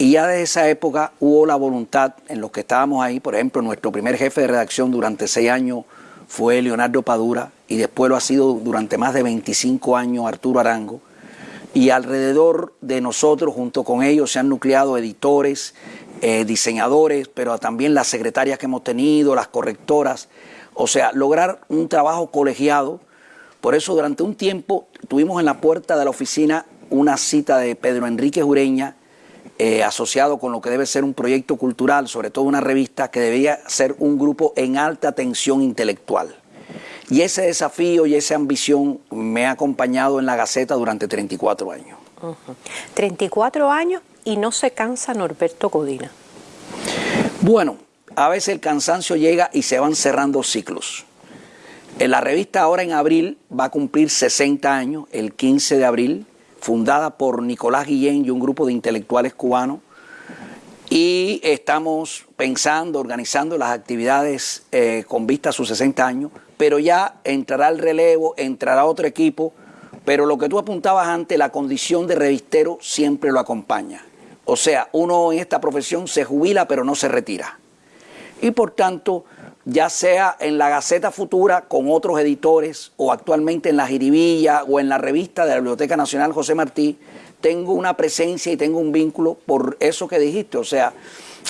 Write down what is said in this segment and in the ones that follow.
Y ya desde esa época hubo la voluntad en los que estábamos ahí, por ejemplo, nuestro primer jefe de redacción durante seis años fue Leonardo Padura y después lo ha sido durante más de 25 años Arturo Arango. Y alrededor de nosotros, junto con ellos, se han nucleado editores, eh, diseñadores, pero también las secretarias que hemos tenido, las correctoras. O sea, lograr un trabajo colegiado. Por eso durante un tiempo tuvimos en la puerta de la oficina una cita de Pedro Enrique Jureña, eh, asociado con lo que debe ser un proyecto cultural, sobre todo una revista que debía ser un grupo en alta tensión intelectual. Y ese desafío y esa ambición me ha acompañado en la Gaceta durante 34 años. 34 años y no se cansa Norberto Codina. Bueno, a veces el cansancio llega y se van cerrando ciclos. En la revista ahora en abril va a cumplir 60 años, el 15 de abril, fundada por Nicolás Guillén y un grupo de intelectuales cubanos. Y estamos pensando, organizando las actividades eh, con vista a sus 60 años, pero ya entrará el relevo, entrará otro equipo, pero lo que tú apuntabas antes, la condición de revistero siempre lo acompaña. O sea, uno en esta profesión se jubila pero no se retira. Y por tanto, ya sea en la Gaceta Futura con otros editores o actualmente en la Jiribilla o en la revista de la Biblioteca Nacional José Martí, tengo una presencia y tengo un vínculo por eso que dijiste, o sea,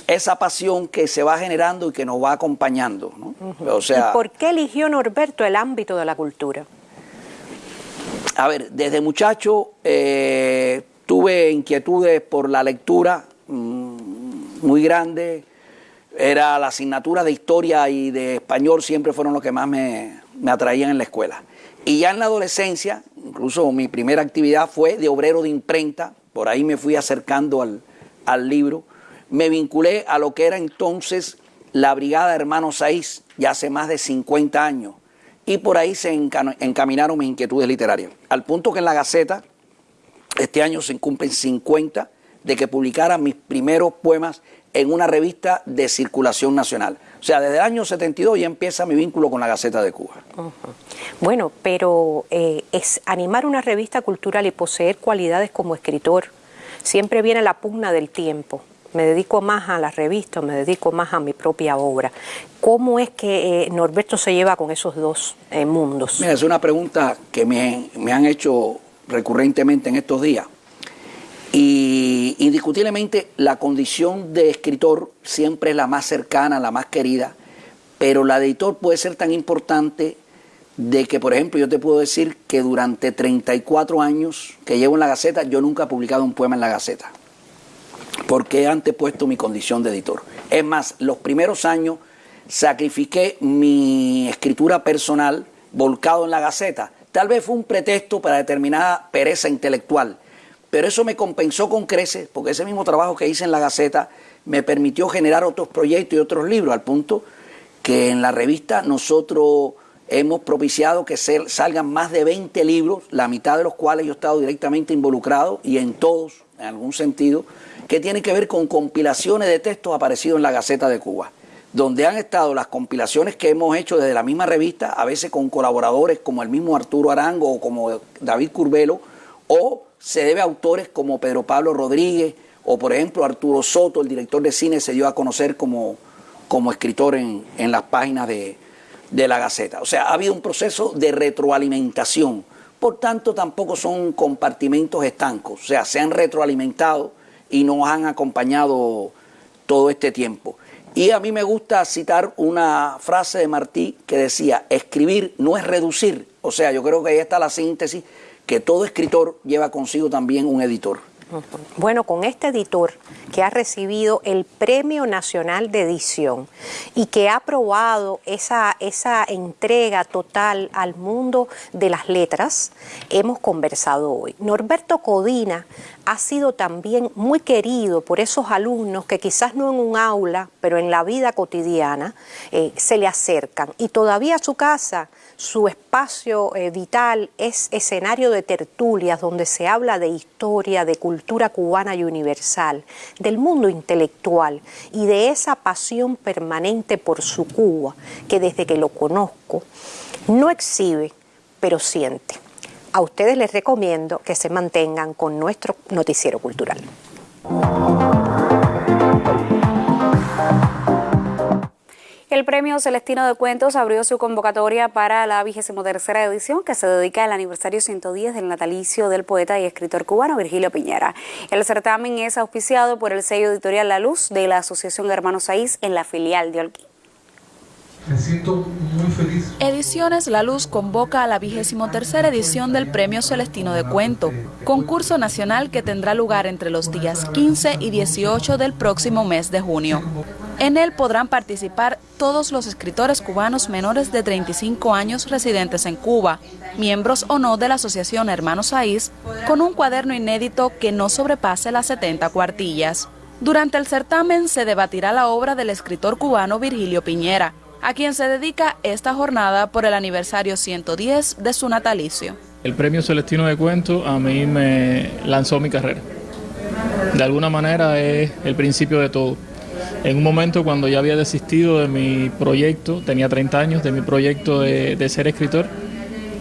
esa pasión que se va generando y que nos va acompañando. o sea, ¿Y por qué eligió Norberto el ámbito de la cultura? A ver, desde muchacho eh, tuve inquietudes por la lectura mm, muy grandes, era la asignatura de historia y de español siempre fueron los que más me, atraían en la escuela. Y ya en la adolescencia, incluso mi primera actividad fue de obrero de imprenta, por ahí me fui acercando al, al libro, me vinculé a lo que era entonces la Brigada Hermanos Saiz, ya hace más de 50 años, y por ahí se encaminaron mis inquietudes literarias, al punto que en la Gaceta este año se cumplen 50 de que publicara mis primeros poemas en una revista de circulación nacional. O sea, desde el año 72 ya empieza mi vínculo con la Gaceta de Cuba. Bueno, pero eh, es animar una revista cultural y poseer cualidades como escritor. Siempre viene la pugna del tiempo. Me dedico más a la revista, me dedico más a mi propia obra. ¿Cómo es que eh, Norberto se lleva con esos dos eh, mundos? Mira, es una pregunta que me, me han hecho recurrentemente en estos días. Y indiscutiblemente la condición de escritor siempre es la más cercana, la más querida, pero la de editor puede ser tan importante de que, por ejemplo, yo te puedo decir que durante 34 años que llevo en la Gaceta, yo nunca he publicado un poema en la Gaceta, porque he antepuesto mi condición de editor. Es más, los primeros años sacrifiqué mi escritura personal volcado en la Gaceta. Tal vez fue un pretexto para determinada pereza intelectual, pero eso me compensó con creces, porque ese mismo trabajo que hice en la Gaceta me permitió generar otros proyectos y otros libros, al punto que en la revista nosotros hemos propiciado que salgan más de 20 libros, la mitad de los cuales yo he estado directamente involucrado y en todos, en algún sentido, que tienen que ver con compilaciones de textos aparecidos en la Gaceta de Cuba, donde han estado las compilaciones que hemos hecho desde la misma revista, a veces con colaboradores como el mismo Arturo Arango o como David Curbelo, o se debe a autores como Pedro Pablo Rodríguez o por ejemplo Arturo Soto, el director de cine, se dio a conocer como, como escritor en, las páginas de, de la Gaceta. O sea, ha habido un proceso de retroalimentación. Por tanto, tampoco son compartimentos estancos. O sea, se han retroalimentado y nos han acompañado todo este tiempo. Y a mí me gusta citar una frase de Martí que decía, escribir no es reducir. O sea, yo creo que ahí está la síntesis que todo escritor lleva consigo también un editor. Bueno, con este editor que ha recibido el Premio Nacional de Edición y que ha aprobado esa, esa entrega total al mundo de las letras, hemos conversado hoy. Norberto Codina ha sido también muy querido por esos alumnos que quizás no en un aula, pero en la vida cotidiana, eh, se le acercan. Y todavía su casa su espacio eh, vital es escenario de tertulias donde se habla de historia, de cultura cubana y universal, del mundo intelectual y de esa pasión permanente por su Cuba que desde que lo conozco no exhibe, pero siente. A ustedes les recomiendo que se mantengan con nuestro noticiero cultural. El Premio Celestino de Cuentos abrió su convocatoria para la vigésimo tercera edición que se dedica al aniversario 110 del natalicio del poeta y escritor cubano Virgilio Piñera. El certamen es auspiciado por el sello editorial La Luz de la Asociación Hermanos Saiz en la filial de Holguín. Me siento muy feliz. Ediciones La Luz convoca a la vigésimo tercera edición del Premio Celestino de Cuento, concurso nacional que tendrá lugar entre los días 15 y 18 del próximo mes de junio. En él podrán participar todos los escritores cubanos menores de 35 años residentes en Cuba, miembros o no de la Asociación Hermanos Saiz, con un cuaderno inédito que no sobrepase las 70 cuartillas. Durante el certamen se debatirá la obra del escritor cubano Virgilio Piñera, a quien se dedica esta jornada por el aniversario 110 de su natalicio. El premio Celestino de Cuento a mí me lanzó mi carrera. De alguna manera es el principio de todo. En un momento cuando ya había desistido de mi proyecto, tenía 30 años, de mi proyecto de, ser escritor,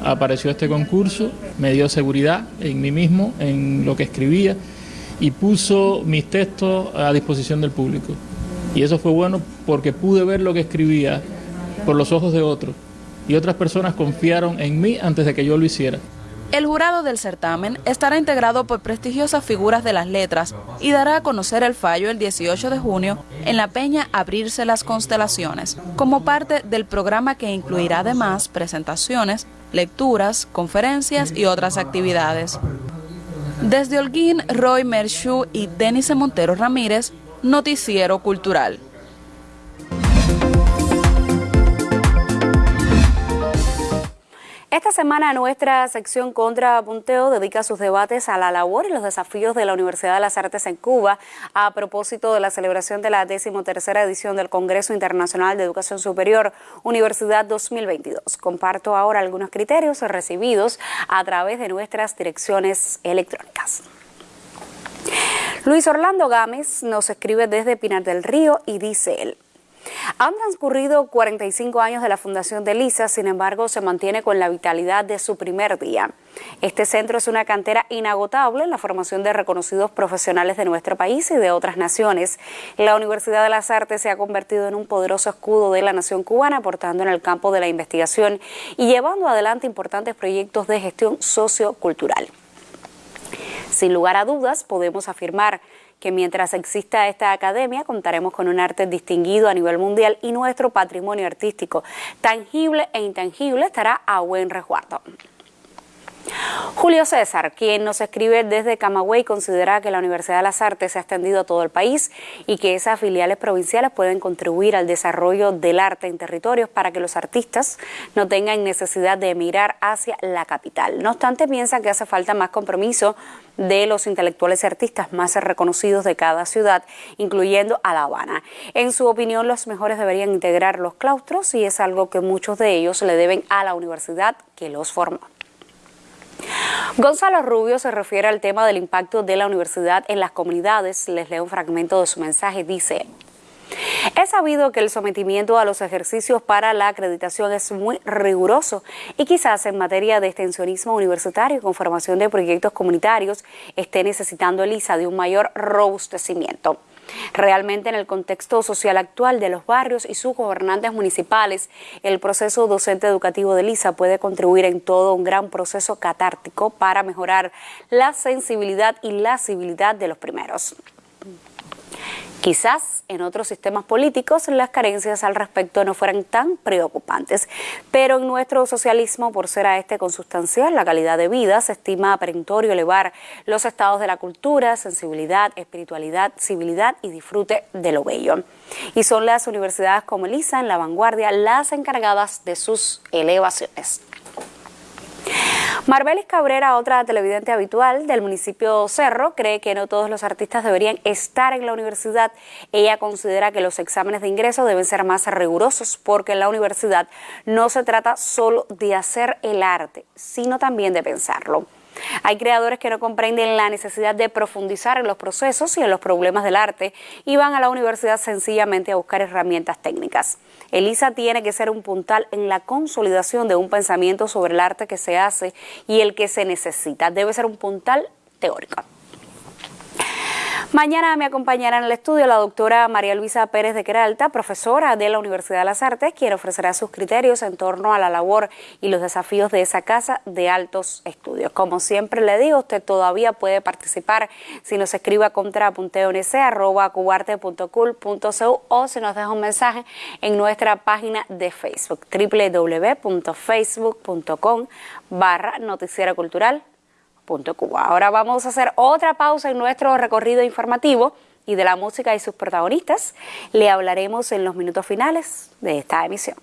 apareció este concurso, me dio seguridad en mí mismo, en lo que escribía y puso mis textos a disposición del público. Y eso fue bueno porque pude ver lo que escribía por los ojos de otros. Y otras personas confiaron en mí antes de que yo lo hiciera. El jurado del certamen estará integrado por prestigiosas figuras de las letras y dará a conocer el fallo el 18 de junio en la peña Abrirse las Constelaciones, como parte del programa que incluirá además presentaciones, lecturas, conferencias y otras actividades. Desde Holguín, Roy Mershu y Denise Montero Ramírez Noticiero Cultural. Esta semana nuestra sección Contra Punteo dedica sus debates a la labor y los desafíos de la Universidad de las Artes en Cuba a propósito de la celebración de la decimotercera edición del Congreso Internacional de Educación Superior Universidad 2022. Comparto ahora algunos criterios recibidos a través de nuestras direcciones electrónicas. Luis Orlando Gámez nos escribe desde Pinar del Río y dice él. Han transcurrido 45 años de la fundación de LISA, sin embargo se mantiene con la vitalidad de su primer día. Este centro es una cantera inagotable en la formación de reconocidos profesionales de nuestro país y de otras naciones. La Universidad de las Artes se ha convertido en un poderoso escudo de la nación cubana, aportando en el campo de la investigación y llevando adelante importantes proyectos de gestión sociocultural. Sin lugar a dudas, podemos afirmar que mientras exista esta academia contaremos con un arte distinguido a nivel mundial y nuestro patrimonio artístico, tangible e intangible, estará a buen resguardo. Julio César, quien nos escribe desde Camagüey, considera que la Universidad de las Artes se ha extendido a todo el país y que esas filiales provinciales pueden contribuir al desarrollo del arte en territorios para que los artistas no tengan necesidad de emigrar hacia la capital. No obstante, piensa que hace falta más compromiso de los intelectuales y artistas más reconocidos de cada ciudad, incluyendo a La Habana. En su opinión, los mejores deberían integrar los claustros y es algo que muchos de ellos le deben a la universidad que los formó. Gonzalo Rubio se refiere al tema del impacto de la universidad en las comunidades. Les leo un fragmento de su mensaje. Dice, es sabido que el sometimiento a los ejercicios para la acreditación es muy riguroso y quizás en materia de extensionismo universitario con formación de proyectos comunitarios esté necesitando ELISA de un mayor robustecimiento. Realmente en el contexto social actual de los barrios y sus gobernantes municipales, el proceso docente educativo de LISA puede contribuir en todo un gran proceso catártico para mejorar la sensibilidad y la civilidad de los primeros. Quizás en otros sistemas políticos las carencias al respecto no fueran tan preocupantes, pero en nuestro socialismo, por ser a este consustancial la calidad de vida, se estima perentorio elevar los estados de la cultura, sensibilidad, espiritualidad, civilidad y disfrute de lo bello. Y son las universidades como ELISA en la vanguardia las encargadas de sus elevaciones. Marbelis Cabrera, otra televidente habitual del municipio Cerro, cree que no todos los artistas deberían estar en la universidad. Ella considera que los exámenes de ingreso deben ser más rigurosos porque en la universidad no se trata solo de hacer el arte, sino también de pensarlo. Hay creadores que no comprenden la necesidad de profundizar en los procesos y en los problemas del arte y van a la universidad sencillamente a buscar herramientas técnicas. Elisa tiene que ser un puntal en la consolidación de un pensamiento sobre el arte que se hace y el que se necesita. Debe ser un puntal teórico. Mañana me acompañará en el estudio la doctora María Luisa Pérez de Queralta, profesora de la Universidad de las Artes, quien ofrecerá sus criterios en torno a la labor y los desafíos de esa casa de altos estudios. Como siempre le digo, usted todavía puede participar si nos escribe a contrapunteonc.cubarte.cul.cu o si nos deja un mensaje en nuestra página de Facebook www.facebook.com barra noticiera cultural Ahora vamos a hacer otra pausa en nuestro recorrido informativo y de la música y sus protagonistas le hablaremos en los minutos finales de esta emisión.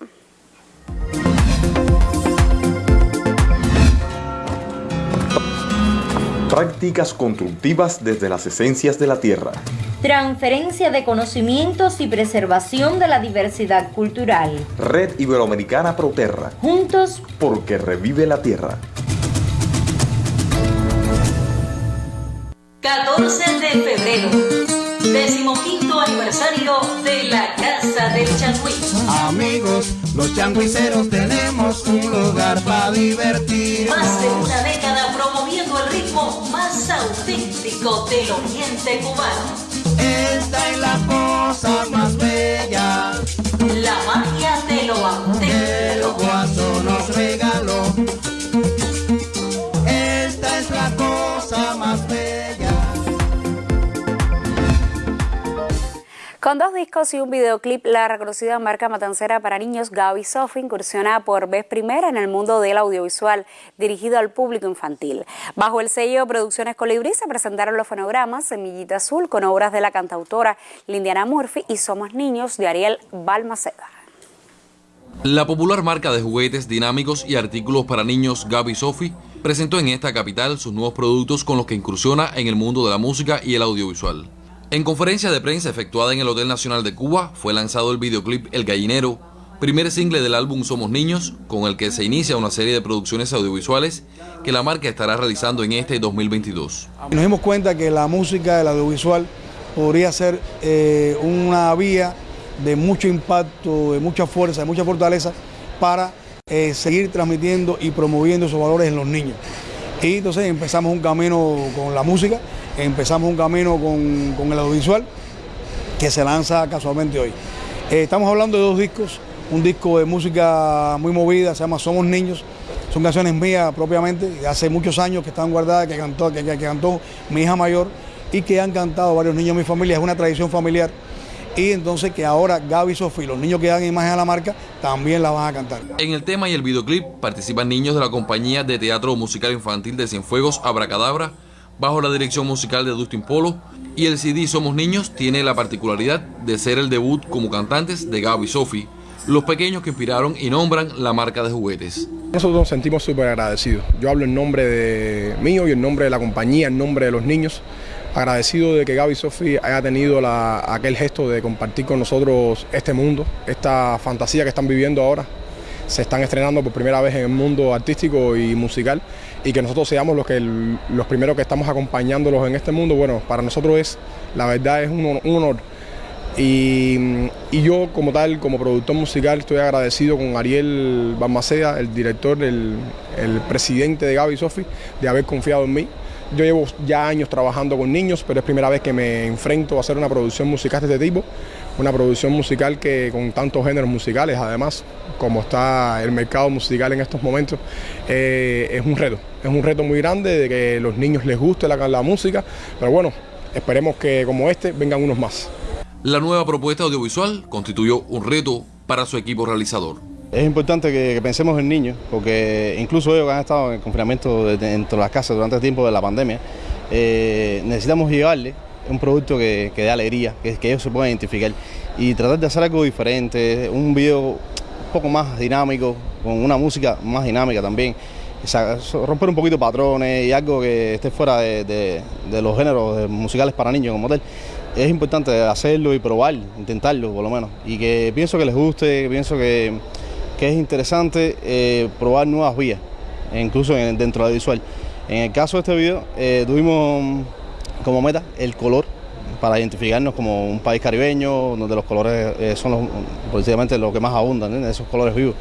Prácticas constructivas desde las esencias de la tierra. Transferencia de conocimientos y preservación de la diversidad cultural. Red Iberoamericana Proterra. Juntos porque revive la tierra. 14 de febrero, decimoquinto aniversario de la Casa del Changüí. Amigos, los changuiceros tenemos un lugar para divertir. Más de una década promoviendo el ritmo más auténtico del oriente cubano. Esta es la cosa más bella. La magia de lo auténtico. El guaso nos regaló. Con dos discos y un videoclip, la reconocida marca matancera para niños Gaby Sophie incursiona por vez primera en el mundo del audiovisual dirigido al público infantil. Bajo el sello Producciones Colibrí se presentaron los fonogramas Semillita Azul con obras de la cantautora Lindiana Murphy y Somos Niños de Ariel Balmaceda. La popular marca de juguetes dinámicos y artículos para niños Gaby Sophie presentó en esta capital sus nuevos productos con los que incursiona en el mundo de la música y el audiovisual. En conferencia de prensa efectuada en el Hotel Nacional de Cuba fue lanzado el videoclip El Gallinero, primer single del álbum Somos Niños, con el que se inicia una serie de producciones audiovisuales que la marca estará realizando en este 2022. Nos dimos cuenta que la música, el audiovisual, podría ser eh, una vía de mucho impacto, de mucha fuerza, de mucha fortaleza para eh, seguir transmitiendo y promoviendo esos valores en los niños. Y entonces empezamos un camino con la música empezamos un camino con, el audiovisual que se lanza casualmente hoy. Eh, estamos hablando de dos discos, un disco de música muy movida, se llama Somos Niños, son canciones mías propiamente, hace muchos años que están guardadas, que cantó, que, cantó mi hija mayor y que han cantado varios niños de mi familia, es una tradición familiar. Y entonces que ahora Gaby y Sofía, los niños que dan imagen a la marca, también la van a cantar. En el tema y el videoclip participan niños de la compañía de teatro musical infantil de Cienfuegos Abracadabra, bajo la dirección musical de Dustin Polo, y el CD Somos Niños tiene la particularidad de ser el debut como cantantes de Gaby y Sophie, los pequeños que inspiraron y nombran la marca de juguetes. Nosotros nos sentimos súper agradecidos. Yo hablo en nombre de mío y en nombre de la compañía, en nombre de los niños. Agradecido de que Gaby Sophie haya tenido aquel gesto de compartir con nosotros este mundo, esta fantasía que están viviendo ahora. Se están estrenando por primera vez en el mundo artístico y musical y que nosotros seamos los, que los primeros que estamos acompañándolos en este mundo, bueno, para nosotros es, la verdad es un, honor. Y, yo como tal, como productor musical, estoy agradecido con Ariel Balmaceda, el director, el, el presidente de Gaby Sofi, de haber confiado en mí. Yo llevo ya años trabajando con niños, pero es primera vez que me enfrento a hacer una producción musical de este tipo una producción musical que con tantos géneros musicales, además, como está el mercado musical en estos momentos, eh, es un reto. Es un reto muy grande de que los niños les guste la, la música, pero bueno, esperemos que como este vengan unos más. La nueva propuesta audiovisual constituyó un reto para su equipo realizador. Es importante que, pensemos en niños, porque incluso ellos que han estado en confinamiento dentro de las casas durante el tiempo de la pandemia, eh, necesitamos llevarle un producto que, dé alegría, que, ellos se puedan identificar y tratar de hacer algo diferente, un video un poco más dinámico, con una música más dinámica también, romper un poquito patrones y algo que esté fuera de, los géneros musicales para niños como tal. Es importante hacerlo y probar, intentarlo por lo menos, y que pienso que les guste, pienso que, es interesante eh, probar nuevas vías, incluso dentro de la visual. En el caso de este video, eh, tuvimos como meta el color para identificarnos como un país caribeño, donde los colores eh, son los, lo que más abundan, esos colores vivos.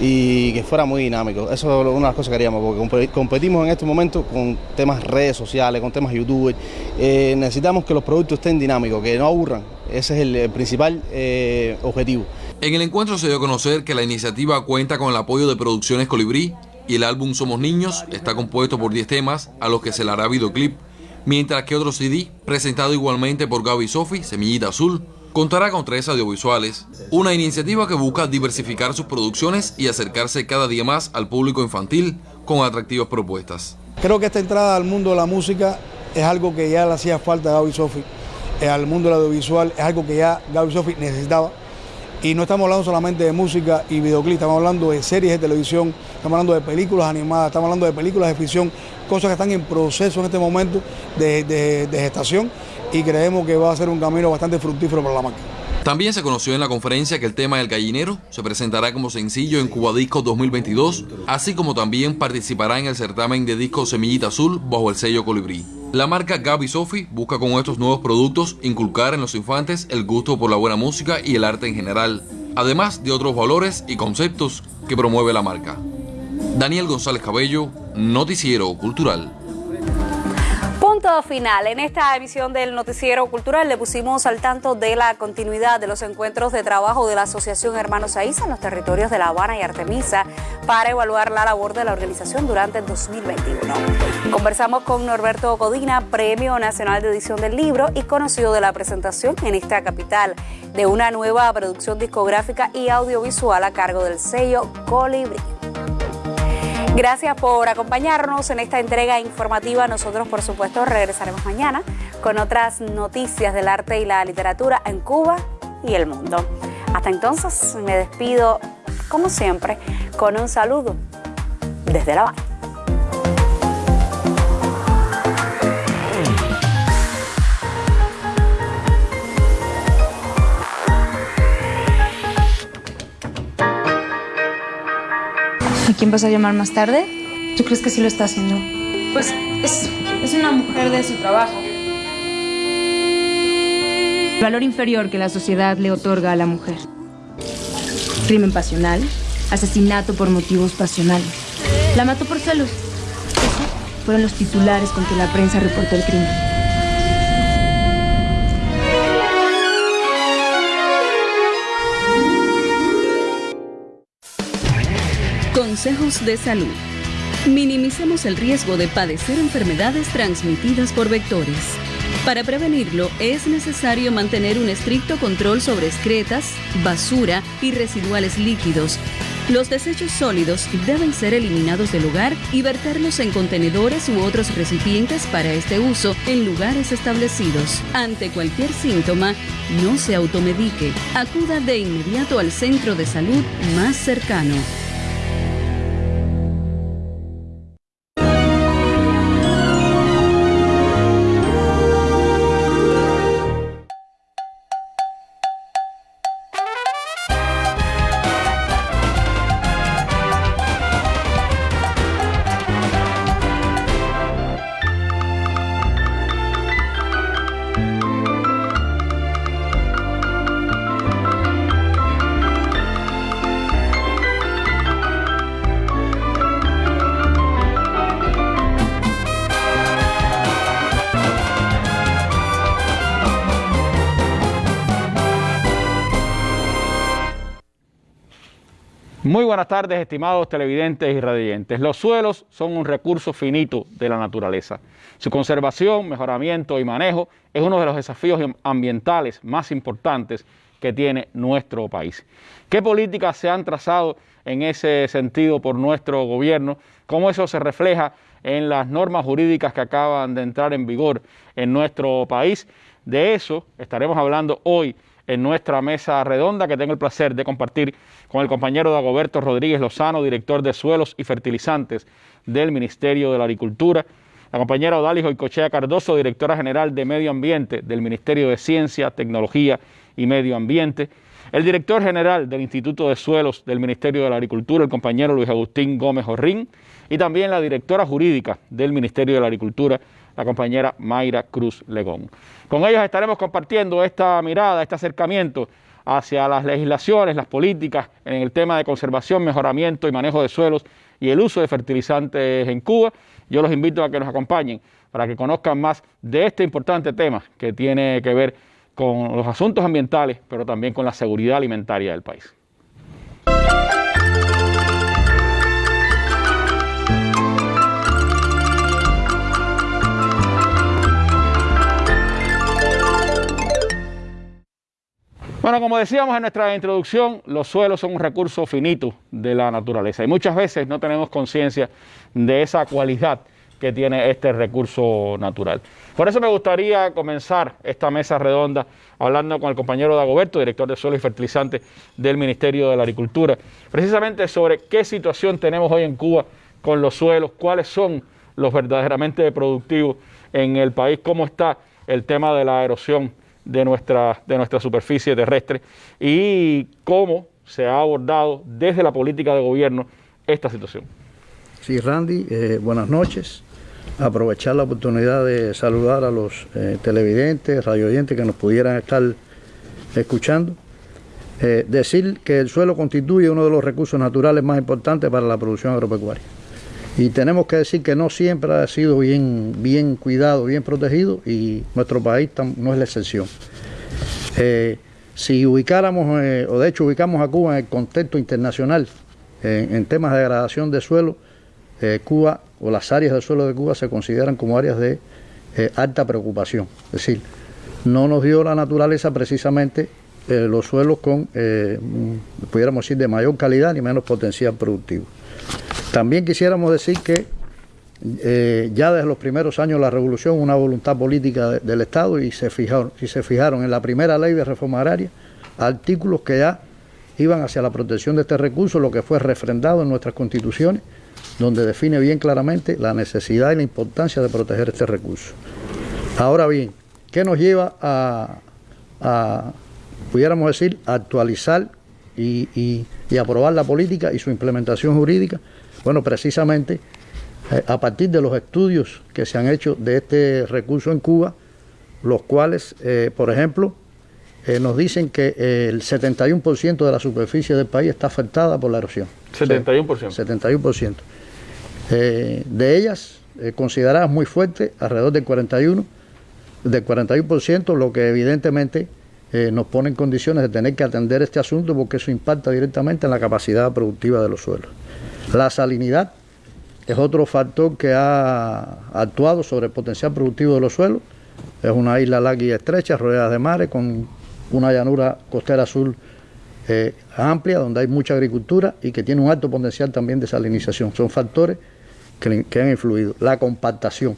y que fuera muy dinámico. Eso es una de las cosas que queríamos, porque competimos en este momento con temas redes sociales, con temas YouTube. Eh, necesitamos que los productos estén dinámicos, que no aburran. Ese es el, principal eh, objetivo. En el encuentro se dio a conocer que la iniciativa cuenta con el apoyo de Producciones Colibrí y el álbum Somos Niños está compuesto por 10 temas a los que se le hará videoclip, mientras que otro CD, presentado igualmente por Gaby Sofi, Semillita Azul, contará con tres audiovisuales, una iniciativa que busca diversificar sus producciones y acercarse cada día más al público infantil con atractivas propuestas. Creo que esta entrada al mundo de la música es algo que ya le hacía falta a Gaby Sofi, eh, al mundo del audiovisual es algo que ya Gaby Sofi necesitaba. Y no estamos hablando solamente de música y videoclip, estamos hablando de series de televisión, estamos hablando de películas animadas, estamos hablando de películas de ficción, cosas que están en proceso en este momento de, gestación y creemos que va a ser un camino bastante fructífero para la marca. También se conoció en la conferencia que el tema del gallinero se presentará como sencillo en Cuba Disco 2022, así como también participará en el certamen de disco Semillita Azul bajo el sello Colibrí. La marca Gaby Sofi busca con estos nuevos productos inculcar en los infantes el gusto por la buena música y el arte en general, además de otros valores y conceptos que promueve la marca. Daniel González Cabello, Noticiero Cultural. Punto final. En esta emisión del Noticiero Cultural le pusimos al tanto de la continuidad de los encuentros de trabajo de la Asociación Hermanos Aiza en los territorios de La Habana y Artemisa para evaluar la labor de la organización durante el 2021. Conversamos con Norberto Codina, Premio Nacional de Edición del Libro y conocido de la presentación en esta capital de una nueva producción discográfica y audiovisual a cargo del sello Colibri. Gracias por acompañarnos en esta entrega informativa. Nosotros, por supuesto, regresaremos mañana con otras noticias del arte y la literatura en Cuba y el mundo. Hasta entonces, me despido, como siempre, con un saludo desde La Habana. Quién vas a llamar más tarde? ¿Tú crees que sí lo está haciendo? Pues es, es una mujer de su trabajo. El valor inferior que la sociedad le otorga a la mujer. Crimen pasional, asesinato por motivos pasionales. La mató por celos. Esos fueron los titulares con que la prensa reportó el crimen. Consejos de salud. Minimicemos el riesgo de padecer enfermedades transmitidas por vectores. Para prevenirlo es necesario mantener un estricto control sobre excretas, basura y residuales líquidos. Los desechos sólidos deben ser eliminados del lugar y verterlos en contenedores u otros recipientes para este uso en lugares establecidos. Ante cualquier síntoma, no se automedique. Acuda de inmediato al centro de salud más cercano. Muy buenas tardes, estimados televidentes y radiantes. Los suelos son un recurso finito de la naturaleza. Su conservación, mejoramiento y manejo es uno de los desafíos ambientales más importantes que tiene nuestro país. ¿Qué políticas se han trazado en ese sentido por nuestro gobierno? ¿Cómo eso se refleja en las normas jurídicas que acaban de entrar en vigor en nuestro país? De eso estaremos hablando hoy en nuestra mesa redonda que tengo el placer de compartir con el compañero Dagoberto Rodríguez Lozano, director de Suelos y Fertilizantes del Ministerio de la Agricultura, la compañera Odalis Hoicochea Cardoso, directora general de Medio Ambiente del Ministerio de Ciencia, Tecnología y Medio Ambiente, el director general del Instituto de Suelos del Ministerio de la Agricultura, el compañero Luis Agustín Gómez Orrín, y también la directora jurídica del Ministerio de la Agricultura, la compañera Mayra Cruz Legón. Con ellos estaremos compartiendo esta mirada, este acercamiento hacia las legislaciones, las políticas en el tema de conservación, mejoramiento y manejo de suelos y el uso de fertilizantes en Cuba. Yo los invito a que nos acompañen para que conozcan más de este importante tema que tiene que ver con los asuntos ambientales, pero también con la seguridad alimentaria del país. Bueno, como decíamos en nuestra introducción, los suelos son un recurso finito de la naturaleza y muchas veces no tenemos conciencia de esa cualidad que tiene este recurso natural. Por eso me gustaría comenzar esta mesa redonda hablando con el compañero Dagoberto, director de suelo y fertilizantes del Ministerio de la Agricultura, precisamente sobre qué situación tenemos hoy en Cuba con los suelos, cuáles son los verdaderamente productivos en el país, cómo está el tema de la erosión de nuestra, de nuestra superficie terrestre y cómo se ha abordado desde la política de gobierno esta situación. Sí, Randy, eh, buenas noches. Aprovechar la oportunidad de saludar a los eh, televidentes, radioyentes que nos pudieran estar escuchando. Eh, decir que el suelo constituye uno de los recursos naturales más importantes para la producción agropecuaria. Y tenemos que decir que no siempre ha sido bien, bien cuidado, bien protegido y nuestro país no es la excepción. Eh, si ubicáramos, eh, o de hecho ubicamos a Cuba en el contexto internacional en temas de degradación de suelo, eh, Cuba o las áreas del suelo de Cuba se consideran como áreas de alta preocupación. Es decir, no nos dio la naturaleza precisamente los suelos con, pudiéramos decir, de mayor calidad ni menos potencial productivo. También quisiéramos decir que eh, ya desde los primeros años de la revolución una voluntad política del Estado y se fijaron, y se fijaron en la primera ley de reforma agraria artículos que ya iban hacia la protección de este recurso, lo que fue refrendado en nuestras constituciones, donde define bien claramente la necesidad y la importancia de proteger este recurso. Ahora bien, ¿qué nos lleva a, pudiéramos decir, actualizar y aprobar la política y su implementación jurídica? Bueno, precisamente eh, a partir de los estudios que se han hecho de este recurso en Cuba, los cuales, eh, por ejemplo, eh, nos dicen que el 71% de la superficie del país está afectada por la erosión. 71%. 71%. de ellas, consideradas muy fuertes, alrededor del 41%, del 41%, lo que evidentemente nos pone en condiciones de tener que atender este asunto porque eso impacta directamente en la capacidad productiva de los suelos. La salinidad es otro factor que ha actuado sobre el potencial productivo de los suelos. Es una isla larga y estrecha, rodeada de mares, con una llanura costera azul eh, amplia, donde hay mucha agricultura y que tiene un alto potencial también de salinización. Son factores que, han influido. La compactación,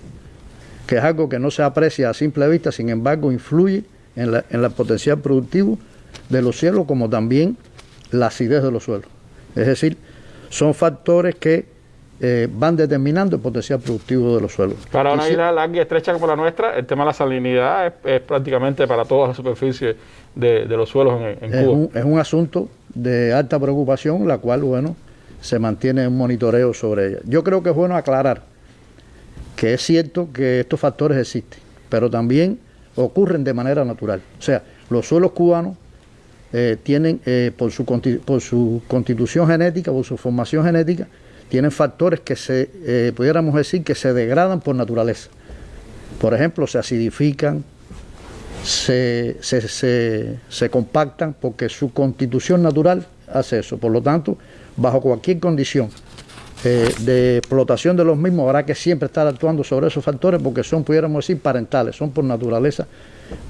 que es algo que no se aprecia a simple vista, sin embargo influye en, en el potencial productivo de los cielos, como también la acidez de los suelos. Es decir, son factores que eh, van determinando el potencial productivo de los suelos. Para una isla larga y estrecha como la nuestra, el tema de la salinidad es, prácticamente para toda la superficie de, los suelos en, es Cuba. Un, es un asunto de alta preocupación, la cual, bueno, se mantiene un monitoreo sobre ella. Yo creo que es bueno aclarar que es cierto que estos factores existen, pero también ocurren de manera natural. O sea, los suelos cubanos eh, tienen, eh, por, su, por su constitución genética, por su formación genética, tienen factores que se, eh, pudiéramos decir, que se degradan por naturaleza. Por ejemplo, se acidifican, se, se, compactan, porque su constitución natural hace eso. Por lo tanto, bajo cualquier condición de explotación de los mismos, habrá que siempre estar actuando sobre esos factores porque son, pudiéramos decir, parentales, son por naturaleza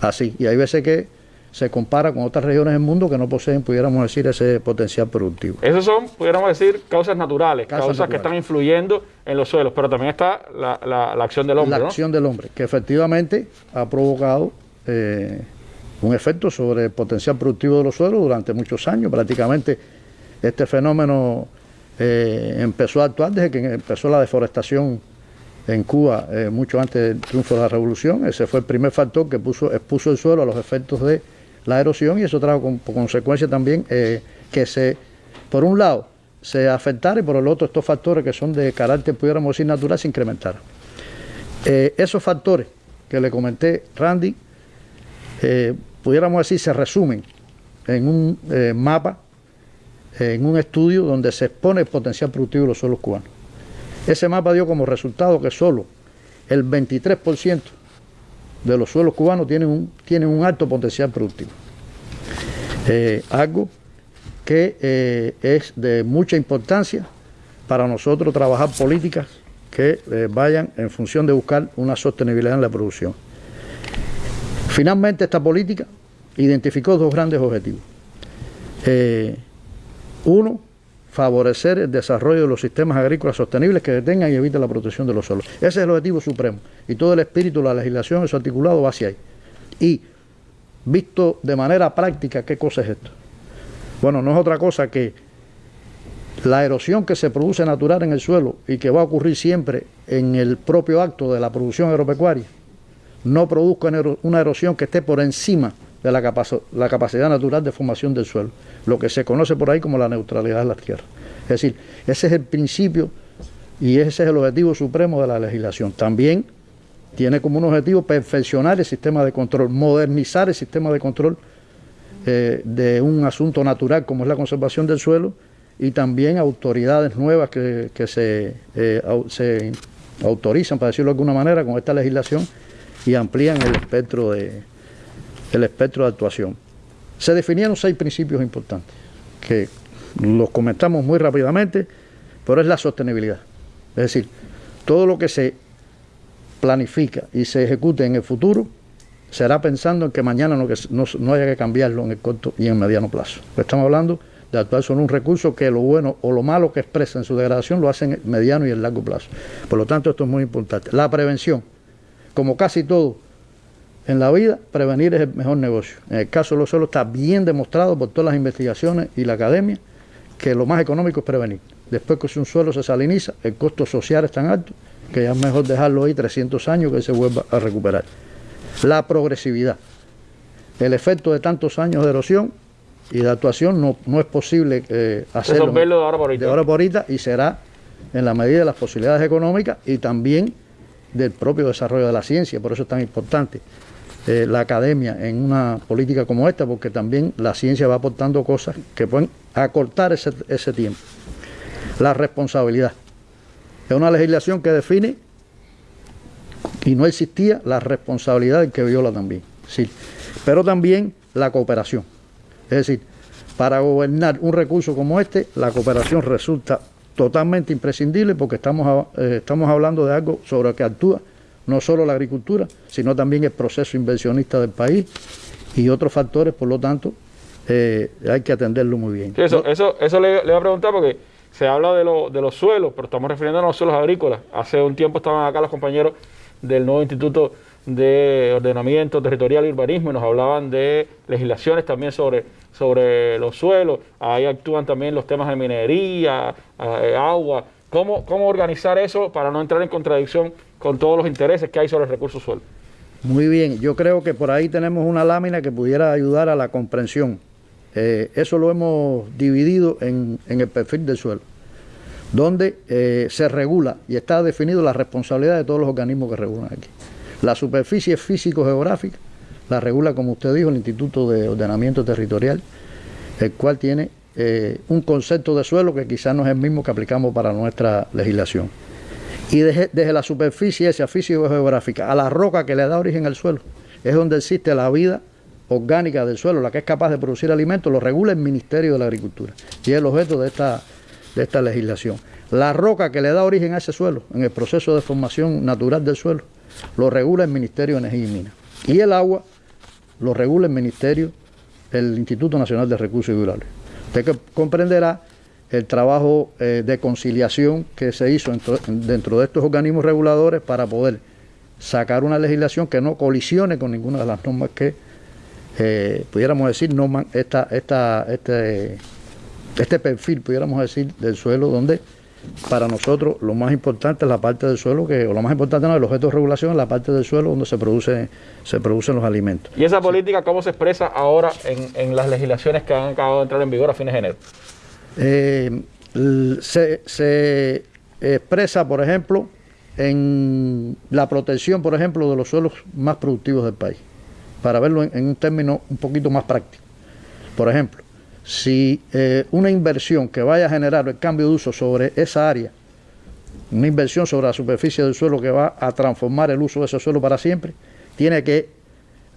así. Y hay veces que se compara con otras regiones del mundo que no poseen, pudiéramos decir, ese potencial productivo. Esos son, pudiéramos decir, causas naturales, causas, que están influyendo en los suelos, pero también está la, acción del hombre. La acción del hombre, que efectivamente ha provocado eh, un efecto sobre el potencial productivo de los suelos durante muchos años. Prácticamente este fenómeno eh, empezó a actuar desde que empezó la deforestación en Cuba eh, mucho antes del triunfo de la revolución. Ese fue el primer factor que puso, expuso el suelo a los efectos de la erosión y eso trajo con, consecuencia también eh, que se, por un lado, se afectara y por el otro estos factores que son de carácter, pudiéramos decir, natural, se incrementaran. Esos factores que le comenté, Randy, pudiéramos decir, se resumen en un mapa, en un estudio donde se expone el potencial productivo de los suelos cubanos. Ese mapa dio como resultado que solo el 23% de los suelos cubanos tienen un, tienen un alto potencial productivo. Eh, algo que eh, es de mucha importancia para nosotros trabajar políticas que eh, vayan en función de buscar una sostenibilidad en la producción. Finalmente, esta política identificó dos grandes objetivos. Uno, favorecer el desarrollo de los sistemas agrícolas sostenibles que detengan y eviten la protección de los suelos. Ese es el objetivo supremo y todo el espíritu de la legislación, su articulado va hacia ahí. Y visto de manera práctica, ¿qué cosa es esto? Bueno, no es otra cosa que la erosión que se produce natural en el suelo y que va a ocurrir siempre en el propio acto de la producción agropecuaria, no produzca una erosión que esté por encima de la, la, capacidad natural de formación del suelo, lo que se conoce por ahí como la neutralidad de las tierras. Es decir, ese es el principio y ese es el objetivo supremo de la legislación. También tiene como un objetivo perfeccionar el sistema de control, modernizar el sistema de control eh, de un asunto natural como es la conservación del suelo y también autoridades nuevas que, se, eh, se autorizan, para decirlo de alguna manera, con esta legislación y amplían el espectro de, el espectro de actuación. Se definieron seis principios importantes, que los comentamos muy rápidamente, pero es la sostenibilidad. Es decir, todo lo que se planifica y se ejecute en el futuro será pensando en que mañana no, haya que cambiarlo en el corto y en mediano plazo. Estamos hablando de actuar sobre un recurso que lo bueno o lo malo que expresa en su degradación lo hacen en mediano y en largo plazo. Por lo tanto, esto es muy importante. La prevención, como casi todo en la vida, prevenir es el mejor negocio. En el caso de los suelos está bien demostrado por todas las investigaciones y la academia que lo más económico es prevenir. Después que un suelo se saliniza, el costo social es tan alto que ya es mejor dejarlo ahí 300 años que se vuelva a recuperar. La progresividad. El efecto de tantos años de erosión y de actuación no, no es posible eh, hacerlo de ahora por ahorita. De ahora por ahorita y será en la medida de las posibilidades económicas y también del propio desarrollo de la ciencia, por eso es tan importante. Eh, la academia en una política como esta, porque también la ciencia va aportando cosas que pueden acortar ese, ese tiempo. La responsabilidad. Es una legislación que define y no existía la responsabilidad del que viola también. Sí. Pero también la cooperación. Es decir, para gobernar un recurso como este, la cooperación resulta totalmente imprescindible porque estamos, eh, estamos hablando de algo sobre lo que actúa no solo la agricultura, sino también el proceso inversionista del país y otros factores, por lo tanto, eh, hay que atenderlo muy bien. eso, eso, eso le, le, voy a preguntar porque se habla de, lo, de los suelos, pero estamos refiriéndonos a los suelos agrícolas. Hace un tiempo estaban acá los compañeros del nuevo Instituto de Ordenamiento Territorial y Urbanismo y nos hablaban de legislaciones también sobre, sobre los suelos. Ahí actúan también los temas de minería, eh, agua. ¿Cómo, ¿Cómo organizar eso para no entrar en contradicción con todos los intereses que hay sobre el recurso suelo. Muy bien, yo creo que por ahí tenemos una lámina que pudiera ayudar a la comprensión. Eh, eso lo hemos dividido en, el perfil del suelo, donde eh, se regula y está definido la responsabilidad de todos los organismos que regulan aquí. La superficie físico-geográfica la regula, como usted dijo, el Instituto de Ordenamiento Territorial, el cual tiene eh, un concepto de suelo que quizás no es el mismo que aplicamos para nuestra legislación y desde, la superficie esa físico-geográfica a la roca que le da origen al suelo, es donde existe la vida orgánica del suelo, la que es capaz de producir alimentos, lo regula el Ministerio de la Agricultura y es el objeto de esta, de esta legislación. La roca que le da origen a ese suelo, en el proceso de formación natural del suelo, lo regula el Ministerio de Energía y Minas. Y el agua lo regula el Ministerio, el Instituto Nacional de Recursos Hidráulicos. Usted comprenderá el trabajo eh, de conciliación que se hizo dentro, de estos organismos reguladores para poder sacar una legislación que no colisione con ninguna de las normas que eh, pudiéramos decir norman, esta, esta, este, este perfil, pudiéramos decir, del suelo donde para nosotros lo más importante es la parte del suelo, que, o lo más importante no, el objeto de regulación es la parte del suelo donde se, produce, se producen los alimentos. ¿Y esa política cómo se expresa ahora en, en las legislaciones que han acabado de entrar en vigor a fines de enero? Eh, se, expresa, por ejemplo, en la protección, por ejemplo, de los suelos más productivos del país, para verlo en, un término un poquito más práctico. Por ejemplo, si eh, una inversión que vaya a generar el cambio de uso sobre esa área, una inversión sobre la superficie del suelo que va a transformar el uso de ese suelo para siempre, tiene que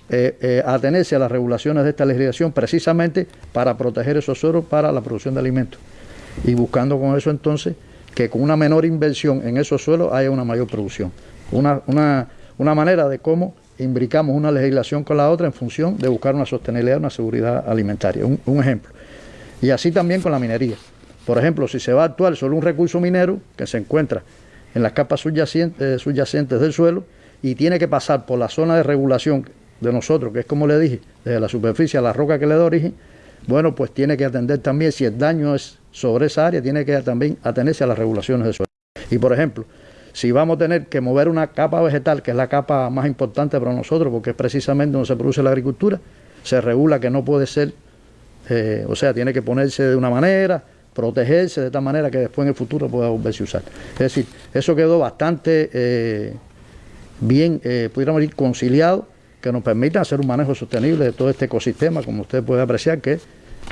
eh, eh, atenerse a las regulaciones de esta legislación precisamente para proteger esos suelos para la producción de alimentos y buscando con eso entonces que con una menor inversión en esos suelos haya una mayor producción. Una, una, una manera de cómo imbricamos una legislación con la otra en función de buscar una sostenibilidad, una seguridad alimentaria. Un, un ejemplo. Y así también con la minería. Por ejemplo, si se va a actuar sobre un recurso minero que se encuentra en las capas subyacentes, eh, subyacentes del suelo y tiene que pasar por la zona de regulación de nosotros, que es como le dije, desde la superficie a la roca que le da origen, bueno, pues tiene que atender también, si el daño es sobre esa área, tiene que también atenerse a las regulaciones del suelo. Y por ejemplo, si vamos a tener que mover una capa vegetal, que es la capa más importante para nosotros, porque es precisamente donde se produce la agricultura, se regula que no puede ser, eh, o sea, tiene que ponerse de una manera, protegerse de tal manera que después en el futuro pueda volverse a usar. Es decir, eso quedó bastante eh, bien, eh, pudiéramos decir, conciliado, que nos permita hacer un manejo sostenible de todo este ecosistema, como usted puede apreciar, que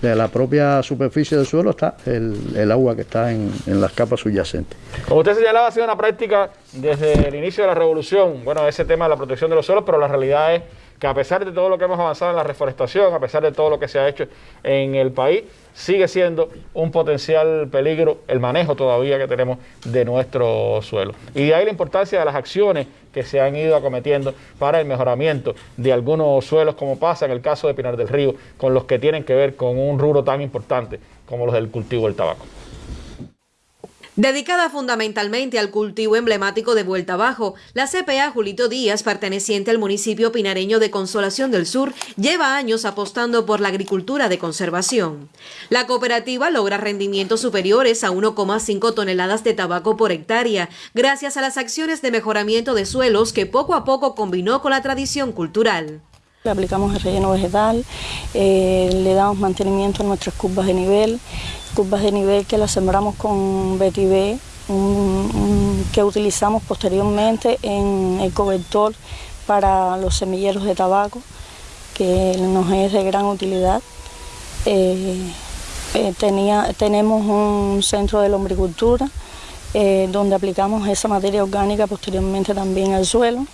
de la propia superficie del suelo está el, agua que está en, en, las capas subyacentes. Como usted señalaba, ha sido una práctica desde el inicio de la revolución, bueno, ese tema de la protección de los suelos, pero la realidad es que a pesar de todo lo que hemos avanzado en la reforestación, a pesar de todo lo que se ha hecho en el país, sigue siendo un potencial peligro el manejo todavía que tenemos de nuestro suelo. Y de ahí la importancia de las acciones que se han ido acometiendo para el mejoramiento de algunos suelos, como pasa en el caso de Pinar del Río, con los que tienen que ver con un rubro tan importante como los del cultivo del tabaco. Dedicada fundamentalmente al cultivo emblemático de Vuelta Abajo, la CPA Julito Díaz, perteneciente al municipio pinareño de Consolación del Sur, lleva años apostando por la agricultura de conservación. La cooperativa logra rendimientos superiores a 1,5 toneladas de tabaco por hectárea, gracias a las acciones de mejoramiento de suelos que poco a poco combinó con la tradición cultural. Aplicamos el relleno vegetal, eh, le damos mantenimiento a nuestras curvas de nivel, curvas de nivel que las sembramos con vetiver, que utilizamos posteriormente en el cobertor para los semilleros de tabaco, que nos es de gran utilidad. Eh, eh, tenía, tenemos un centro de lombricultura eh, donde aplicamos esa materia orgánica posteriormente también al suelo.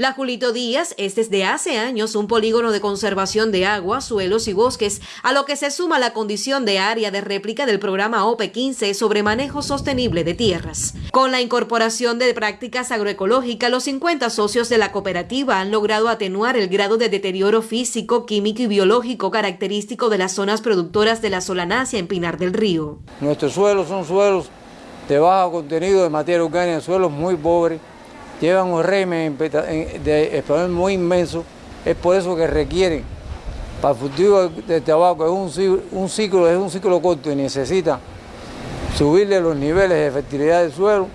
La Julito Díaz es desde hace años un polígono de conservación de agua, suelos y bosques, a lo que se suma la condición de área de réplica del programa OPE 15 sobre manejo sostenible de tierras. Con la incorporación de prácticas agroecológicas, los 50 socios de la cooperativa han logrado atenuar el grado de deterioro físico, químico y biológico característico de las zonas productoras de la solanacia en Pinar del Río. Nuestros suelos son suelos de bajo contenido de materia orgánica, suelos muy pobres llevan un régimen de expansión muy inmenso, es por eso que requieren, para el cultivo del tabaco es un, un, ciclo, es un ciclo corto y necesita subirle los niveles de fertilidad del suelo,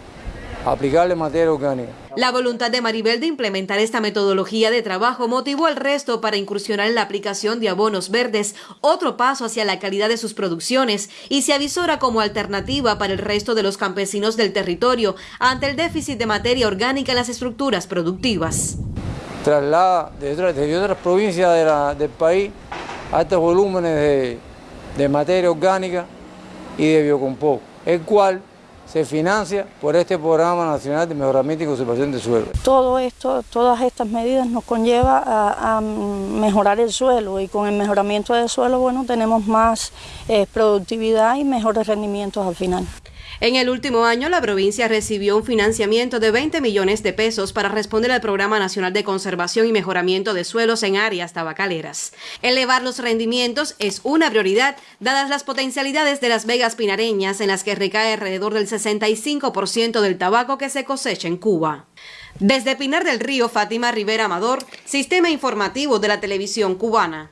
aplicarle materia orgánica. La voluntad de Maribel de implementar esta metodología de trabajo motivó al resto para incursionar en la aplicación de abonos verdes, otro paso hacia la calidad de sus producciones, y se avisora como alternativa para el resto de los campesinos del territorio ante el déficit de materia orgánica en las estructuras productivas. Traslada desde otras provincias del país altos volúmenes de, de materia orgánica y de biocompost, el cual se financia por este Programa Nacional de Mejoramiento y Conservación del Suelo. Todo esto, todas estas medidas nos conlleva a, mejorar el suelo y con el mejoramiento del suelo, bueno, tenemos más eh, productividad y mejores rendimientos al final. En el último año, la provincia recibió un financiamiento de 20 millones de pesos para responder al Programa Nacional de Conservación y Mejoramiento de Suelos en áreas tabacaleras. Elevar los rendimientos es una prioridad, dadas las potencialidades de las vegas pinareñas en las que recae alrededor del 65% del tabaco que se cosecha en Cuba. Desde Pinar del Río, Fátima Rivera Amador, Sistema Informativo de la Televisión Cubana.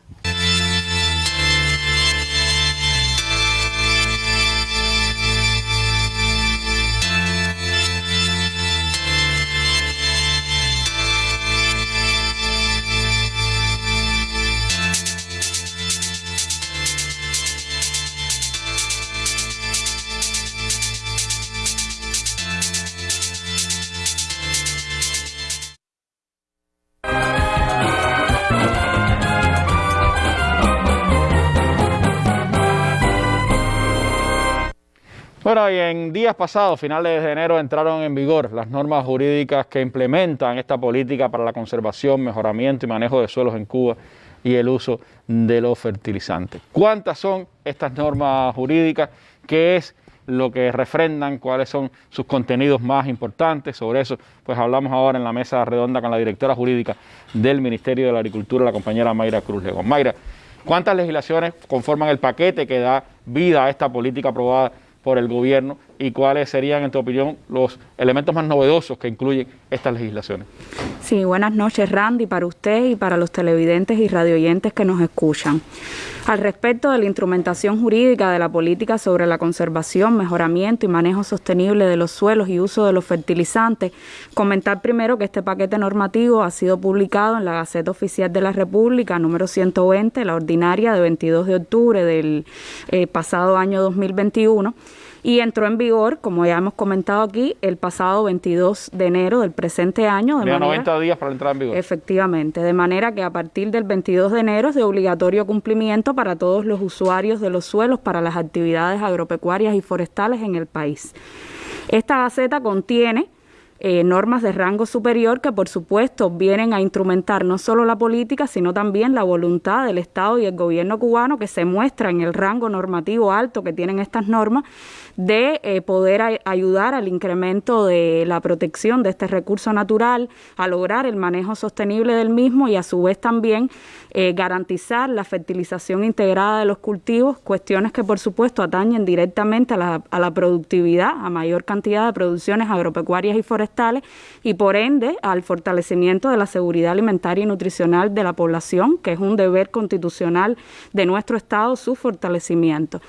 En días pasados, finales de enero, entraron en vigor las normas jurídicas que implementan esta política para la conservación, mejoramiento y manejo de suelos en Cuba y el uso de los fertilizantes. ¿Cuántas son estas normas jurídicas? ¿Qué es lo que refrendan? ¿Cuáles son sus contenidos más importantes? Sobre eso, pues hablamos ahora en la mesa redonda con la directora jurídica del Ministerio de la Agricultura, la compañera Mayra Cruz León. Mayra, ¿cuántas legislaciones conforman el paquete que da vida a esta política aprobada por el gobierno y cuáles serían, en tu opinión, los elementos más novedosos que incluyen estas legislaciones. Sí, buenas noches Randy, para usted y para los televidentes y radioyentes que nos escuchan. Al respecto de la instrumentación jurídica de la política sobre la conservación, mejoramiento y manejo sostenible de los suelos y uso de los fertilizantes, comentar primero que este paquete normativo ha sido publicado en la Gaceta Oficial de la República número 120, la ordinaria de 22 de octubre del eh, pasado año 2021 y entró en vigor, como ya hemos comentado aquí, el pasado 22 de enero del presente año. De 90 días para entrar en vigor. Efectivamente, de manera que a partir del 22 de enero es de obligatorio cumplimiento para todos los usuarios de los suelos para las actividades agropecuarias y forestales en el país. Esta gaceta contiene eh, normas de rango superior que por supuesto vienen a instrumentar no solo la política, sino también la voluntad del Estado y el gobierno cubano que se muestra en el rango normativo alto que tienen estas normas de eh, poder ayudar al incremento de la protección de este recurso natural, a lograr el manejo sostenible del mismo y a su vez también eh, garantizar la fertilización integrada de los cultivos, cuestiones que por supuesto atañen directamente a la, a la productividad, a mayor cantidad de producciones agropecuarias y forestales y por ende al fortalecimiento de la seguridad alimentaria y nutricional de la población, que es un deber constitucional de nuestro Estado su fortalecimiento.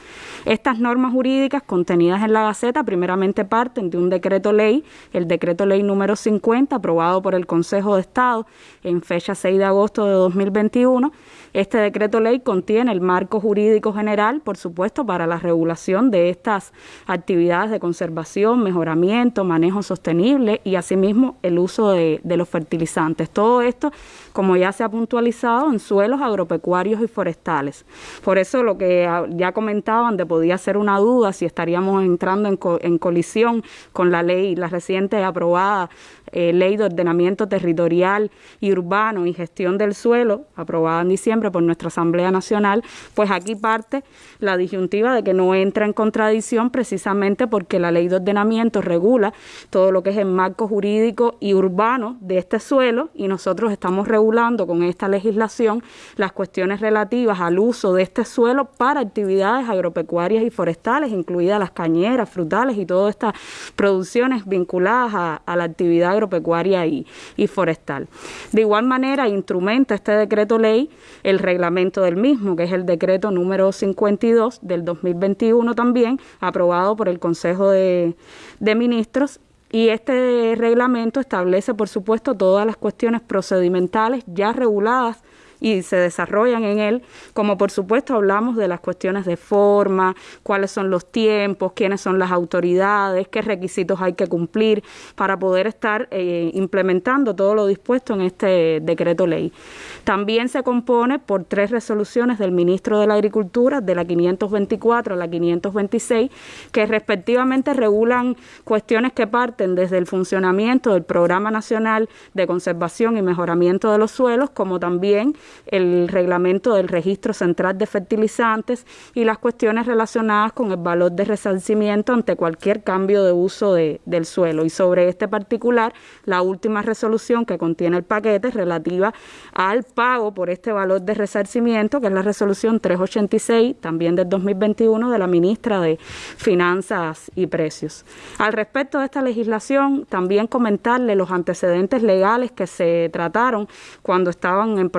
Estas normas jurídicas contenidas en la Gaceta primeramente parten de un decreto ley, el decreto ley número 50, aprobado por el Consejo de Estado en fecha 6 de agosto de 2021. Este decreto ley contiene el marco jurídico general, por supuesto, para la regulación de estas actividades de conservación, mejoramiento, manejo sostenible y asimismo el uso de, de los fertilizantes. Todo esto como ya se ha puntualizado, en suelos agropecuarios y forestales. Por eso lo que ya comentaban de podía ser una duda si estaríamos entrando en, en colisión con la ley, la reciente aprobada eh, Ley de Ordenamiento Territorial y Urbano y Gestión del Suelo, aprobada en diciembre por nuestra Asamblea Nacional, pues aquí parte la disyuntiva de que no entra en contradicción precisamente porque la Ley de Ordenamiento regula todo lo que es el marco jurídico y urbano de este suelo y nosotros estamos regulando con esta legislación las cuestiones relativas al uso de este suelo para actividades agropecuarias y forestales, incluidas las cañeras, frutales y todas estas producciones vinculadas a, la actividad agropecuaria y, y forestal. De igual manera, instrumenta este decreto ley el reglamento del mismo, que es el decreto número 52 del 2021 también, aprobado por el Consejo de Ministros y este reglamento establece, por supuesto, todas las cuestiones procedimentales ya reguladas y se desarrollan en él, como por supuesto hablamos de las cuestiones de forma, cuáles son los tiempos, quiénes son las autoridades, qué requisitos hay que cumplir para poder estar eh, implementando todo lo dispuesto en este decreto ley. También se compone por tres resoluciones del ministro de la Agricultura, de la 524 a la 526, que respectivamente regulan cuestiones que parten desde el funcionamiento del Programa Nacional de Conservación y Mejoramiento de los Suelos, como también el reglamento del registro central de fertilizantes y las cuestiones relacionadas con el valor de resarcimiento ante cualquier cambio de uso de, del suelo. Y sobre este particular, la última resolución que contiene el paquete relativa al pago por este valor de resarcimiento, que es la resolución 386, también del 2021, de la ministra de Finanzas y Precios. Al respecto de esta legislación, también comentarle los antecedentes legales que se trataron cuando estaban en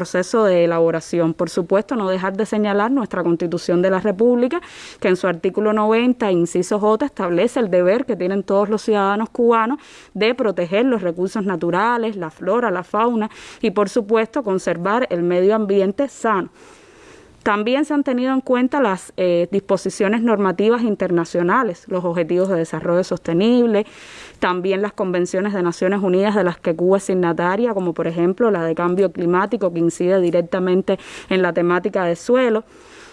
de elaboración. Por supuesto, no dejar de señalar nuestra Constitución de la República, que en su artículo 90, inciso J, establece el deber que tienen todos los ciudadanos cubanos de proteger los recursos naturales, la flora, la fauna y, por supuesto, conservar el medio ambiente sano. También se han tenido en cuenta las eh, disposiciones normativas internacionales, los objetivos de desarrollo sostenible, también las convenciones de Naciones Unidas de las que Cuba es signataria, como por ejemplo la de cambio climático que incide directamente en la temática de suelo.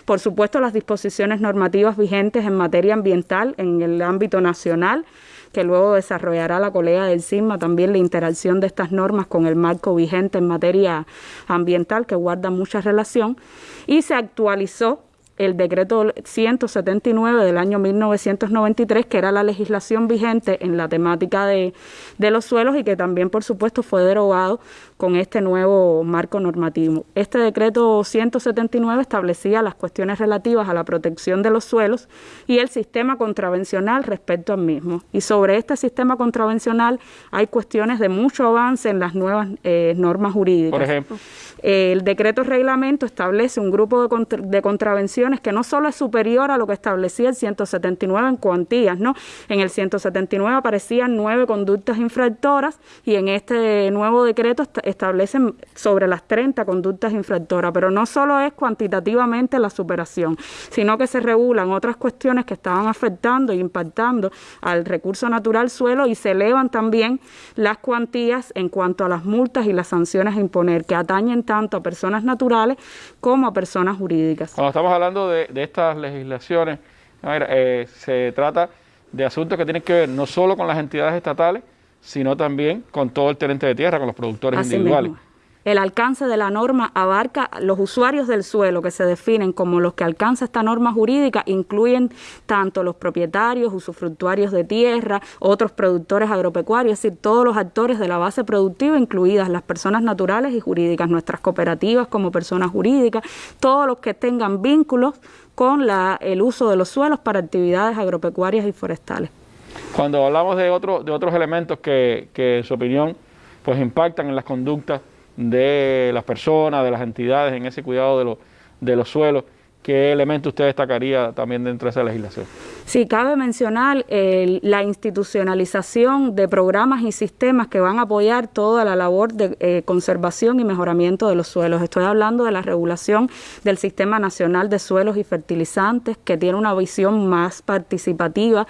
Por supuesto, las disposiciones normativas vigentes en materia ambiental en el ámbito nacional que luego desarrollará la colega del CISMA, también la interacción de estas normas con el marco vigente en materia ambiental, que guarda mucha relación, y se actualizó el decreto 179 del año 1993, que era la legislación vigente en la temática de, de, los suelos y que también, por supuesto, fue derogado con este nuevo marco normativo. Este decreto 179 establecía las cuestiones relativas a la protección de los suelos y el sistema contravencional respecto al mismo. Y sobre este sistema contravencional hay cuestiones de mucho avance en las nuevas eh, normas jurídicas. Por ejemplo. El decreto reglamento establece un grupo de, contra, de, contravenciones que no solo es superior a lo que establecía el 179 en cuantías, ¿no? En el 179 aparecían nueve conductas infractoras y en este nuevo decreto establecen sobre las 30 conductas infractoras, pero no solo es cuantitativamente la superación, sino que se regulan otras cuestiones que estaban afectando e impactando al recurso natural suelo y se elevan también las cuantías en cuanto a las multas y las sanciones a imponer, que atañen tanto a personas naturales como a personas jurídicas. Cuando estamos hablando de, estas legislaciones, eh, se trata de asuntos que tienen que ver no solo con las entidades estatales, sino también con todo el tenente de tierra, con los productores Así individuales. Mismo. El alcance de la norma abarca los usuarios del suelo que se definen como los que alcanza esta norma jurídica, incluyen tanto los propietarios, usufructuarios de tierra, otros productores agropecuarios, es decir, todos los actores de la base productiva, incluidas las personas naturales y jurídicas, nuestras cooperativas como personas jurídicas, todos los que tengan vínculos con la, el uso de los suelos para actividades agropecuarias y forestales. Cuando hablamos de, otro, de otros elementos que, que, en su opinión, pues impactan en las conductas de las personas, de las entidades en ese cuidado de, lo, de los suelos, ¿qué elemento usted destacaría también dentro de esa legislación? Sí, cabe mencionar eh, la institucionalización de programas y sistemas que van a apoyar toda la labor de eh, conservación y mejoramiento de los suelos. Estoy hablando de la regulación del Sistema Nacional de Suelos y Fertilizantes, que tiene una visión más participativa,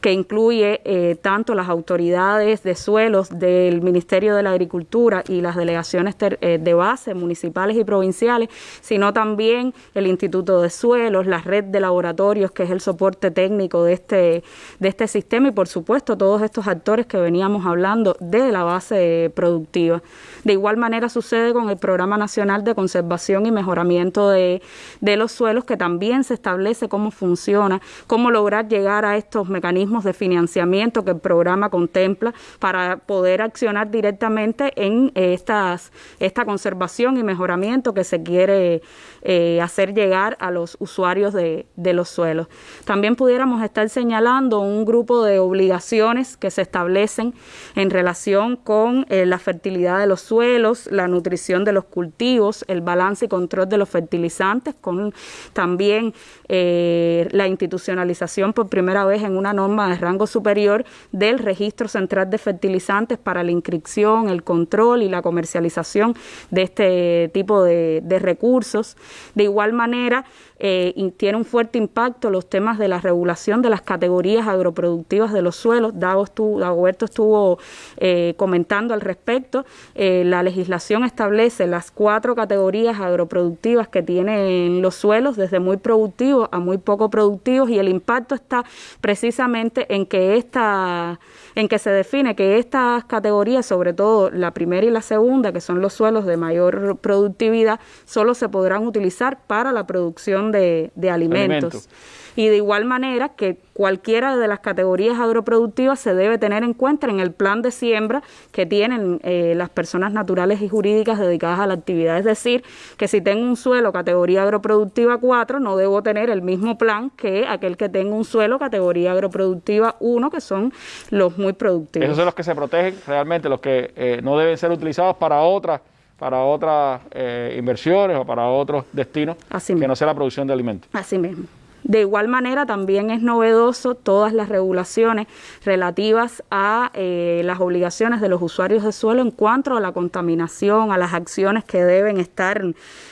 que incluye eh, tanto las autoridades de suelos del Ministerio de la Agricultura y las delegaciones de base municipales y provinciales, sino también el Instituto de Suelos, la red de laboratorios, que es el soporte técnico de este, de este sistema y por supuesto todos estos actores que veníamos hablando de la base productiva. De igual manera sucede con el Programa Nacional de Conservación y Mejoramiento de, de los Suelos, que también se establece cómo funciona, cómo lograr llegar a estos mecanismos de financiamiento que el programa contempla para poder accionar directamente en estas, esta conservación y mejoramiento que se quiere eh, hacer llegar a los usuarios de, de los suelos. También pudiéramos estar señalando un grupo de obligaciones que se establecen en relación con eh, la fertilidad de los suelos, la nutrición de los cultivos, el balance y control de los fertilizantes, con también eh, la institucionalización por primera vez en una norma de rango superior del registro central de fertilizantes para la inscripción, el control y la comercialización de este tipo de, recursos. De igual manera, eh, tiene un fuerte impacto los temas de la regulación de las categorías agroproductivas de los suelos. Dagoberto estuvo eh, comentando al respecto. Eh, la legislación establece las cuatro categorías agroproductivas que tienen los suelos, desde muy productivos a muy poco productivos, y el impacto está precisamente en que esta en que se define que estas categorías, sobre todo la primera y la segunda, que son los suelos de mayor productividad, solo se podrán utilizar para la producción de, de alimentos. Y de igual manera que cualquiera de las categorías agroproductivas se debe tener en cuenta en el plan de siembra que tienen eh, las personas naturales y jurídicas dedicadas a la actividad. Es decir, que si tengo un suelo categoría agroproductiva 4, no debo tener el mismo plan que aquel que tenga un suelo categoría agroproductiva 1, que son los muy productivos. Esos son los que se protegen realmente, los que eh, no deben ser utilizados para otras para otras eh, inversiones o para otros destinos Así que no sea la producción de alimentos. Así mismo. De igual manera, también es novedoso todas las regulaciones relativas a eh, las obligaciones de los usuarios de suelo en cuanto a la contaminación, a las acciones que deben estar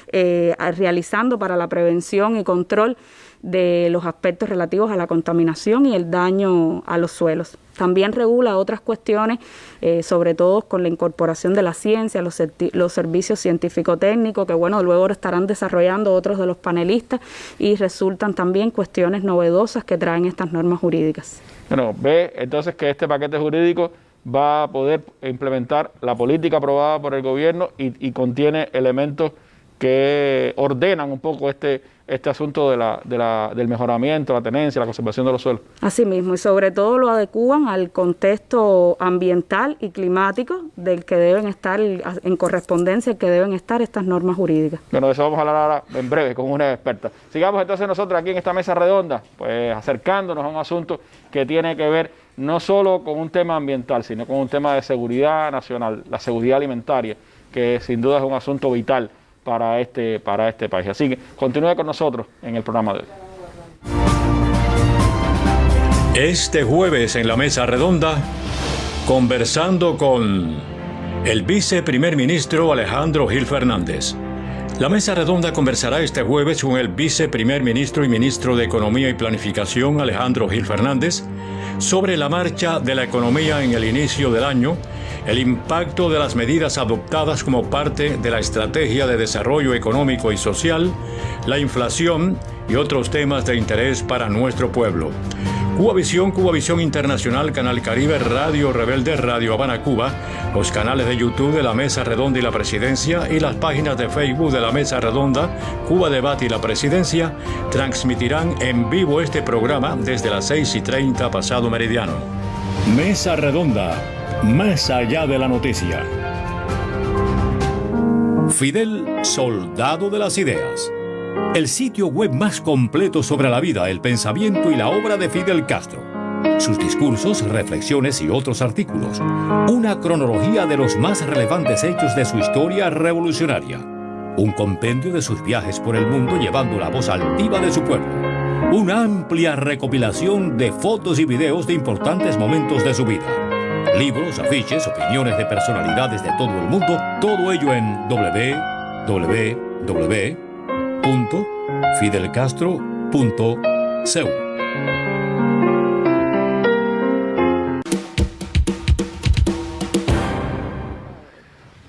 eh, realizando para la prevención y control de los aspectos relativos a la contaminación y el daño a los suelos. También regula otras cuestiones, eh, sobre todo con la incorporación de la ciencia, los, servicios científico-técnicos, que bueno, luego estarán desarrollando otros de los panelistas y resultan también cuestiones novedosas que traen estas normas jurídicas. Bueno, ve entonces que este paquete jurídico va a poder implementar la política aprobada por el gobierno y contiene elementos que ordenan un poco este, este asunto de la, de la, del mejoramiento, la tenencia, la conservación de los suelos. Así mismo, y sobre todo lo adecúan al contexto ambiental y climático del que deben estar, en correspondencia, que deben estar estas normas jurídicas. Bueno, de eso vamos a hablar ahora en breve con una experta. Sigamos entonces nosotros aquí en esta mesa redonda, pues acercándonos a un asunto que tiene que ver no solo con un tema ambiental, sino con un tema de seguridad nacional, la seguridad alimentaria, que sin duda es un asunto vital para este, para este país. Así que continúe con nosotros en el programa de hoy. Este jueves en la mesa redonda, conversando con el viceprimer ministro Alejandro Gil Fernández. La mesa redonda conversará este jueves con el viceprimer ministro y ministro de Economía y Planificación Alejandro Gil Fernández sobre la marcha de la economía en el inicio del año el impacto de las medidas adoptadas como parte de la estrategia de desarrollo económico y social, la inflación y otros temas de interés para nuestro pueblo. Cuba Visión, Cuba Visión Internacional, Canal Caribe, Radio Rebelde, Radio Habana, Cuba, los canales de YouTube de la Mesa Redonda y la Presidencia y las páginas de Facebook de la Mesa Redonda, Cuba Debate y la Presidencia transmitirán en vivo este programa desde las 6 y 30 pasado meridiano. Mesa Redonda más allá de la noticia. Fidel, soldado de las ideas. El sitio web más completo sobre la vida, el pensamiento y la obra de Fidel Castro. Sus discursos, reflexiones y otros artículos. Una cronología de los más relevantes hechos de su historia revolucionaria. Un compendio de sus viajes por el mundo llevando la voz altiva de su pueblo. Una amplia recopilación de fotos y videos de importantes momentos de su vida libros, afiches, opiniones de personalidades de todo el mundo, todo ello en www.fidelcastro.cu.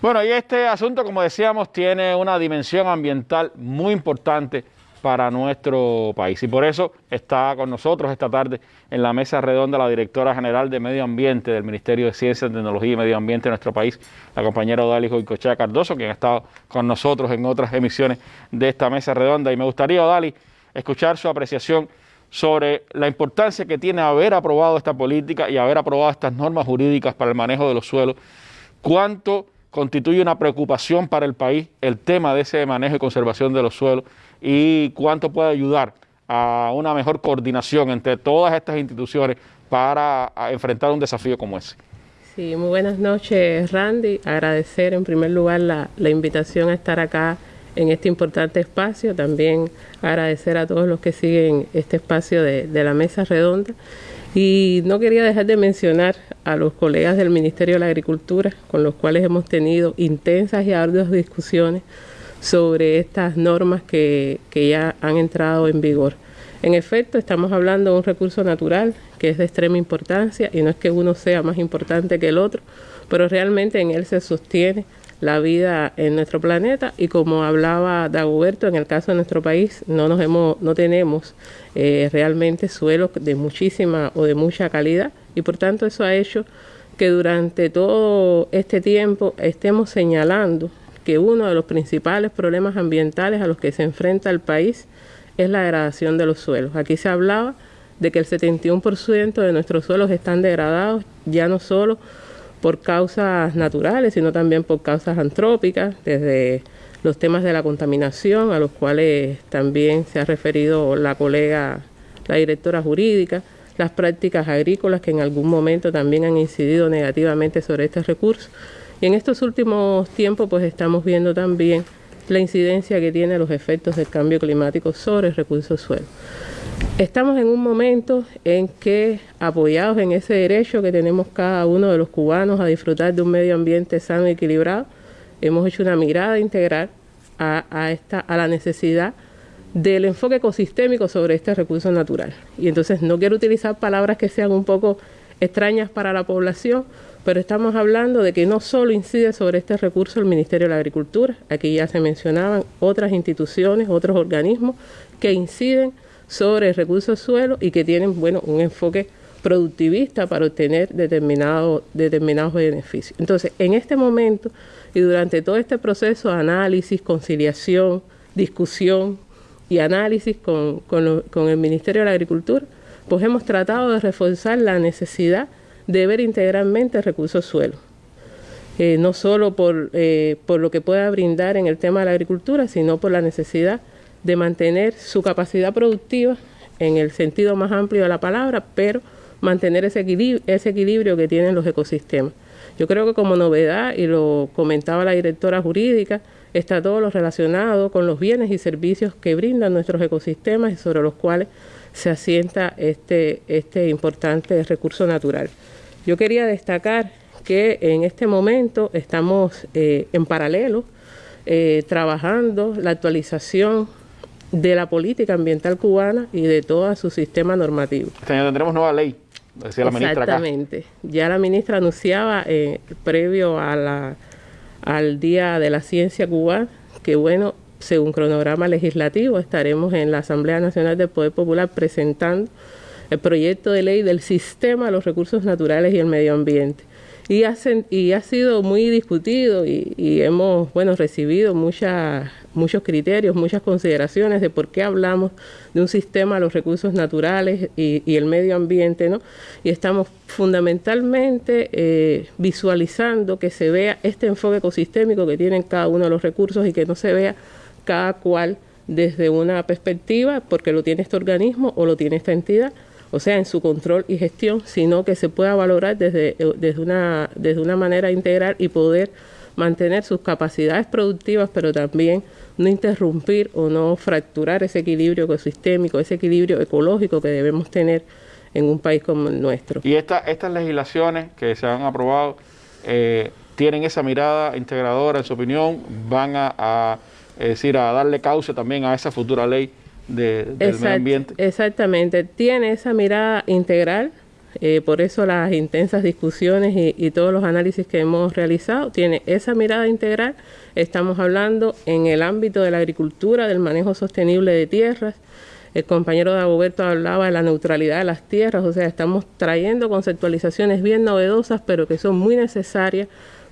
Bueno, y este asunto, como decíamos, tiene una dimensión ambiental muy importante para nuestro país. Y por eso está con nosotros esta tarde en la mesa redonda la directora general de Medio Ambiente del Ministerio de Ciencia, Tecnología y Medio Ambiente de nuestro país, la compañera Odalis Goicochea Cardoso, quien ha estado con nosotros en otras emisiones de esta mesa redonda. Y me gustaría, Odalis, escuchar su apreciación sobre la importancia que tiene haber aprobado esta política y haber aprobado estas normas jurídicas para el manejo de los suelos. ¿Cuánto constituye una preocupación para el país el tema de ese manejo y conservación de los suelos y cuánto puede ayudar a una mejor coordinación entre todas estas instituciones para enfrentar un desafío como ese. Sí, muy buenas noches Randy. Agradecer en primer lugar la, invitación a estar acá en este importante espacio. También agradecer a todos los que siguen este espacio de, de la mesa redonda. Y no quería dejar de mencionar a los colegas del Ministerio de la Agricultura, con los cuales hemos tenido intensas y arduas discusiones sobre estas normas que, ya han entrado en vigor. En efecto, estamos hablando de un recurso natural que es de extrema importancia y no es que uno sea más importante que el otro, pero realmente en él se sostiene la vida en nuestro planeta y como hablaba Dagoberto, en el caso de nuestro país no nos hemos, no tenemos eh, realmente suelos de muchísima o de mucha calidad y por tanto eso ha hecho que durante todo este tiempo estemos señalando que uno de los principales problemas ambientales a los que se enfrenta el país es la degradación de los suelos. Aquí se hablaba de que el 71% de nuestros suelos están degradados, ya no solo por causas naturales, sino también por causas antrópicas, desde los temas de la contaminación, a los cuales también se ha referido la colega, la directora jurídica, las prácticas agrícolas que en algún momento también han incidido negativamente sobre este recurso y en estos últimos tiempos pues estamos viendo también la incidencia que tiene los efectos del cambio climático sobre el recurso suelo. Estamos en un momento en que, apoyados en ese derecho que tenemos cada uno de los cubanos a disfrutar de un medio ambiente sano y equilibrado, hemos hecho una mirada integral a, esta, a la necesidad del enfoque ecosistémico sobre este recurso natural. Y entonces no quiero utilizar palabras que sean un poco extrañas para la población, pero estamos hablando de que no solo incide sobre este recurso el Ministerio de la Agricultura, aquí ya se mencionaban otras instituciones, otros organismos que inciden sobre el recurso suelo y que tienen, bueno, un enfoque productivista para obtener determinado, determinados beneficios. Entonces, en este momento y durante todo este proceso de análisis, conciliación, discusión y análisis con, con el Ministerio de la Agricultura, pues hemos tratado de reforzar la necesidad de ver integralmente el recurso suelo. Eh, no solo por, eh, por lo que pueda brindar en el tema de la agricultura, sino por la necesidad de mantener su capacidad productiva en el sentido más amplio de la palabra, pero mantener ese equilibrio, ese equilibrio que tienen los ecosistemas. Yo creo que como novedad, y lo comentaba la directora jurídica, está todo lo relacionado con los bienes y servicios que brindan nuestros ecosistemas y sobre los cuales se asienta este, este importante recurso natural. Yo quería destacar que en este momento estamos eh, en paralelo eh, trabajando la actualización de la política ambiental cubana y de todo su sistema normativo. Este año tendremos nueva ley, decía la ministra Exactamente. Ya la ministra anunciaba eh, previo a la, al Día de la Ciencia Cubana que, bueno, según cronograma legislativo, estaremos en la Asamblea Nacional del Poder Popular presentando el proyecto de ley del sistema de los recursos naturales y el medio ambiente. Y ha, y ha sido muy discutido y, hemos bueno, recibido muchos criterios, muchas consideraciones de por qué hablamos de un sistema los recursos naturales y, el medio ambiente, ¿no? Y estamos fundamentalmente eh, visualizando que se vea este enfoque ecosistémico que tienen cada uno de los recursos y que no se vea cada cual desde una perspectiva, porque lo tiene este organismo o lo tiene esta entidad, o sea, en su control y gestión, sino que se pueda valorar desde, eh, desde, una, desde una manera integral y poder mantener sus capacidades productivas, pero también no interrumpir o no fracturar ese equilibrio ecosistémico, ese equilibrio ecológico que debemos tener en un país como el nuestro. Y esta, estas legislaciones que se han aprobado eh, tienen esa mirada integradora, en su opinión, van a es decir, a darle causa también a esa futura ley de, del medio ambiente. Exactamente, tiene esa mirada integral, eh, por eso las intensas discusiones y, y, todos los análisis que hemos realizado, tiene esa mirada integral, estamos hablando en el ámbito de la agricultura, del manejo sostenible de tierras, el compañero Dagoberto hablaba de la neutralidad de las tierras, o sea, estamos trayendo conceptualizaciones bien novedosas, pero que son muy necesarias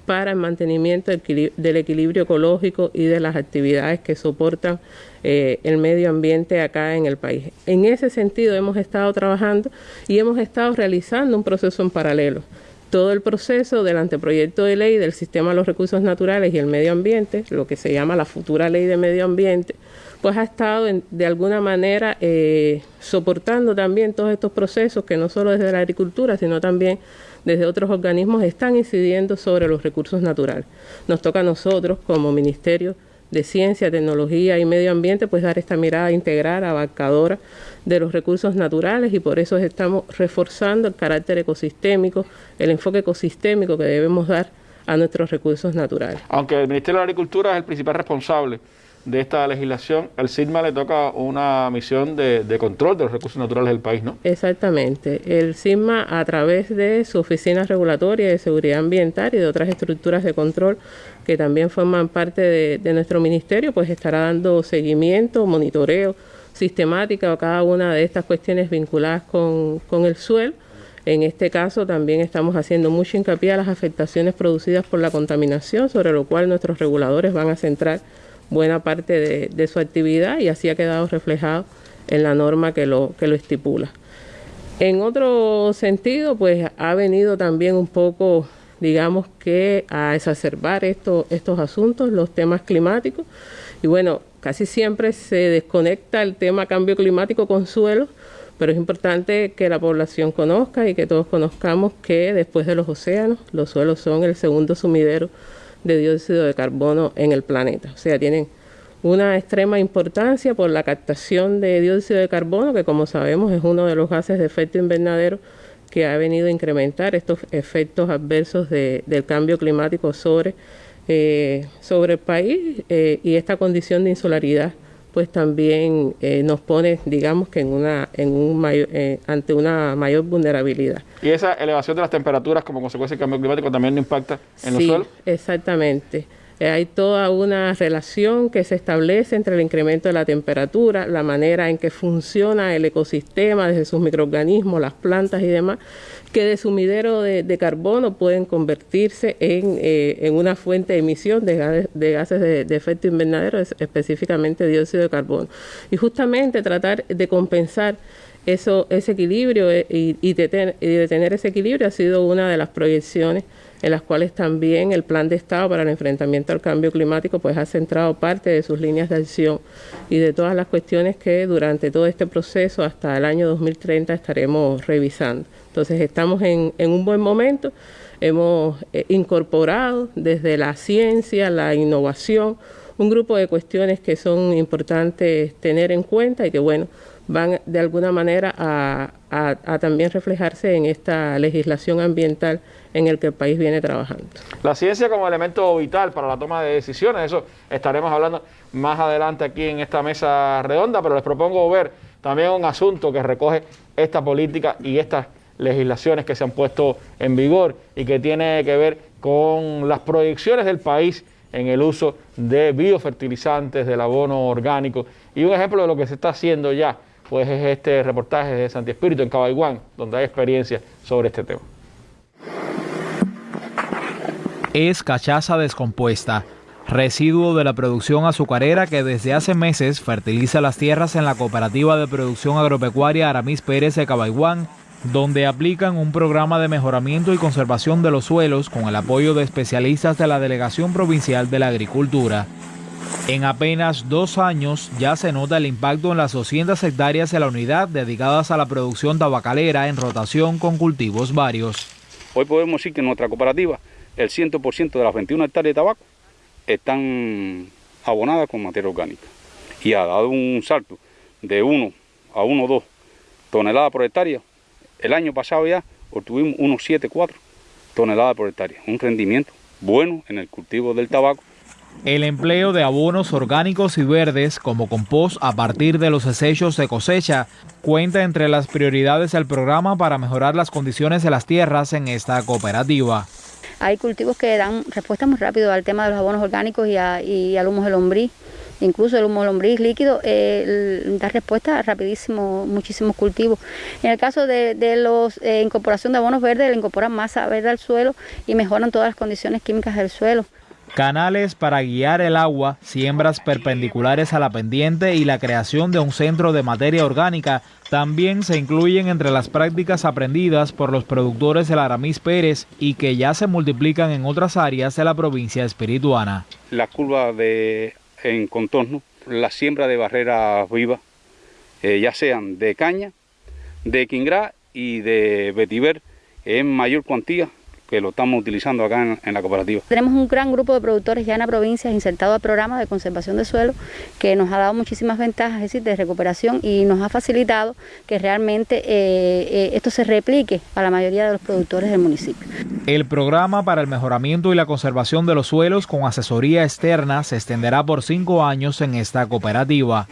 para el mantenimiento del equilibrio ecológico y de las actividades que soportan eh, el medio ambiente acá en el país. En ese sentido hemos estado trabajando y hemos estado realizando un proceso en paralelo. Todo el proceso del anteproyecto de ley del sistema de los recursos naturales y el medio ambiente, lo que se llama la futura ley de medio ambiente, pues ha estado de alguna manera eh, soportando también todos estos procesos que no solo desde la agricultura, sino también desde otros organismos están incidiendo sobre los recursos naturales. Nos toca a nosotros como Ministerio de Ciencia, Tecnología y Medio Ambiente, pues dar esta mirada integral, abarcadora de los recursos naturales y por eso estamos reforzando el carácter ecosistémico, el enfoque ecosistémico que debemos dar a nuestros recursos naturales. Aunque el Ministerio de Agricultura es el principal responsable de esta legislación, al CIRMA le toca una misión de, control de los recursos naturales del país, ¿no? Exactamente. El CIRMA, a través de su oficina regulatoria de seguridad ambiental y de otras estructuras de control que también forman parte de, nuestro ministerio, pues estará dando seguimiento, monitoreo sistemático a cada una de estas cuestiones vinculadas con, con el suelo. En este caso también estamos haciendo mucho hincapié a las afectaciones producidas por la contaminación, sobre lo cual nuestros reguladores van a centrar buena parte de, su actividad y así ha quedado reflejado en la norma que lo, que lo estipula. En otro sentido, pues ha venido también un poco, digamos que a exacerbar estos asuntos, los temas climáticos. Y bueno, casi siempre se desconecta el tema cambio climático con suelo, pero es importante que la población conozca y que todos conozcamos que después de los océanos, los suelos son el segundo sumidero de dióxido de carbono en el planeta. O sea, tienen una extrema importancia por la captación de dióxido de carbono, que como sabemos es uno de los gases de efecto invernadero que ha venido a incrementar estos efectos adversos del cambio climático sobre, eh, sobre el país eh, y esta condición de insularidad pues también eh, nos pone, digamos que en una, en un mayor, eh, ante una mayor vulnerabilidad. ¿Y esa elevación de las temperaturas como consecuencia del cambio climático también impacta en los suelos? Exactamente. Eh, hay toda una relación que se establece entre el incremento de la temperatura, la manera en que funciona el ecosistema desde sus microorganismos, las plantas y demás, que de sumidero de, de carbono pueden convertirse en, eh, en, una fuente de emisión de, gases de, de, efecto invernadero, específicamente dióxido de carbono. Y justamente tratar de compensar eso, ese equilibrio eh, y, y, de y de tener ese equilibrio ha sido una de las proyecciones en las cuales también el Plan de Estado para el enfrentamiento al cambio climático pues ha centrado parte de sus líneas de acción y de todas las cuestiones que durante todo este proceso hasta el año 2030 estaremos revisando. Entonces estamos en, un buen momento, hemos eh, incorporado desde la ciencia, la innovación, un grupo de cuestiones que son importantes tener en cuenta y que bueno, van de alguna manera a, también reflejarse en esta legislación ambiental en el que el país viene trabajando. La ciencia como elemento vital para la toma de decisiones, eso estaremos hablando más adelante aquí en esta mesa redonda, pero les propongo ver también un asunto que recoge esta política y estas legislaciones que se han puesto en vigor y que tiene que ver con las proyecciones del país en el uso de biofertilizantes, del abono orgánico y un ejemplo de lo que se está haciendo ya pues es este reportaje de Santi Espíritu en Cabaiguán, donde hay experiencia sobre este tema. Es cachaza descompuesta, residuo de la producción azucarera que desde hace meses fertiliza las tierras en la cooperativa de producción agropecuaria Aramis Pérez de Cabaiguán, donde aplican un programa de mejoramiento y conservación de los suelos con el apoyo de especialistas de la Delegación Provincial de la Agricultura. En apenas dos años ya se nota el impacto en las 200 hectáreas de la unidad dedicadas a la producción tabacalera en rotación con cultivos varios. Hoy podemos decir que en nuestra cooperativa el 100% de las 21 hectáreas de tabaco están abonadas con materia orgánica y ha dado un salto de 1 a 1,2 toneladas por hectárea. El año pasado ya obtuvimos unos 7,4 toneladas por hectárea, un rendimiento bueno en el cultivo del tabaco el empleo de abonos orgánicos y verdes como compost a partir de los desechos de cosecha cuenta entre las prioridades del programa para mejorar las condiciones de las tierras en esta cooperativa. Hay cultivos que dan respuesta muy rápido al tema de los abonos orgánicos y, al humo de lombriz. Incluso el humo de lombriz líquido eh, da respuesta rapidísimo, muchísimos cultivos. En el caso de, de la eh, incorporación de abonos verdes, le incorporan masa verde al suelo y mejoran todas las condiciones químicas del suelo canales para guiar el agua, siembras perpendiculares a la pendiente y la creación de un centro de materia orgánica también se incluyen entre las prácticas aprendidas por los productores del Aramis Pérez y que ya se multiplican en otras áreas de la provincia espirituana. La curva de en contorno, la siembra de barreras vivas, eh, ya sean de caña, de quingrá y de vetiver en mayor cuantía que lo estamos utilizando acá en, en, la cooperativa. Tenemos un gran grupo de productores ya en la provincia insertado a programas de conservación de suelo que nos ha dado muchísimas ventajas, es decir, de recuperación y nos ha facilitado que realmente eh, eh, esto se replique a la mayoría de los productores del municipio. El programa para el mejoramiento y la conservación de los suelos con asesoría externa se extenderá por cinco años en esta cooperativa.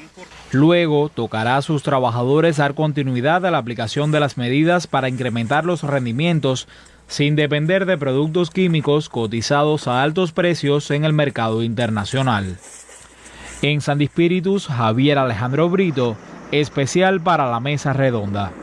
Luego tocará a sus trabajadores dar continuidad a la aplicación de las medidas para incrementar los rendimientos sin depender de productos químicos cotizados a altos precios en el mercado internacional. En San Espíritus, Javier Alejandro Brito, especial para la Mesa Redonda.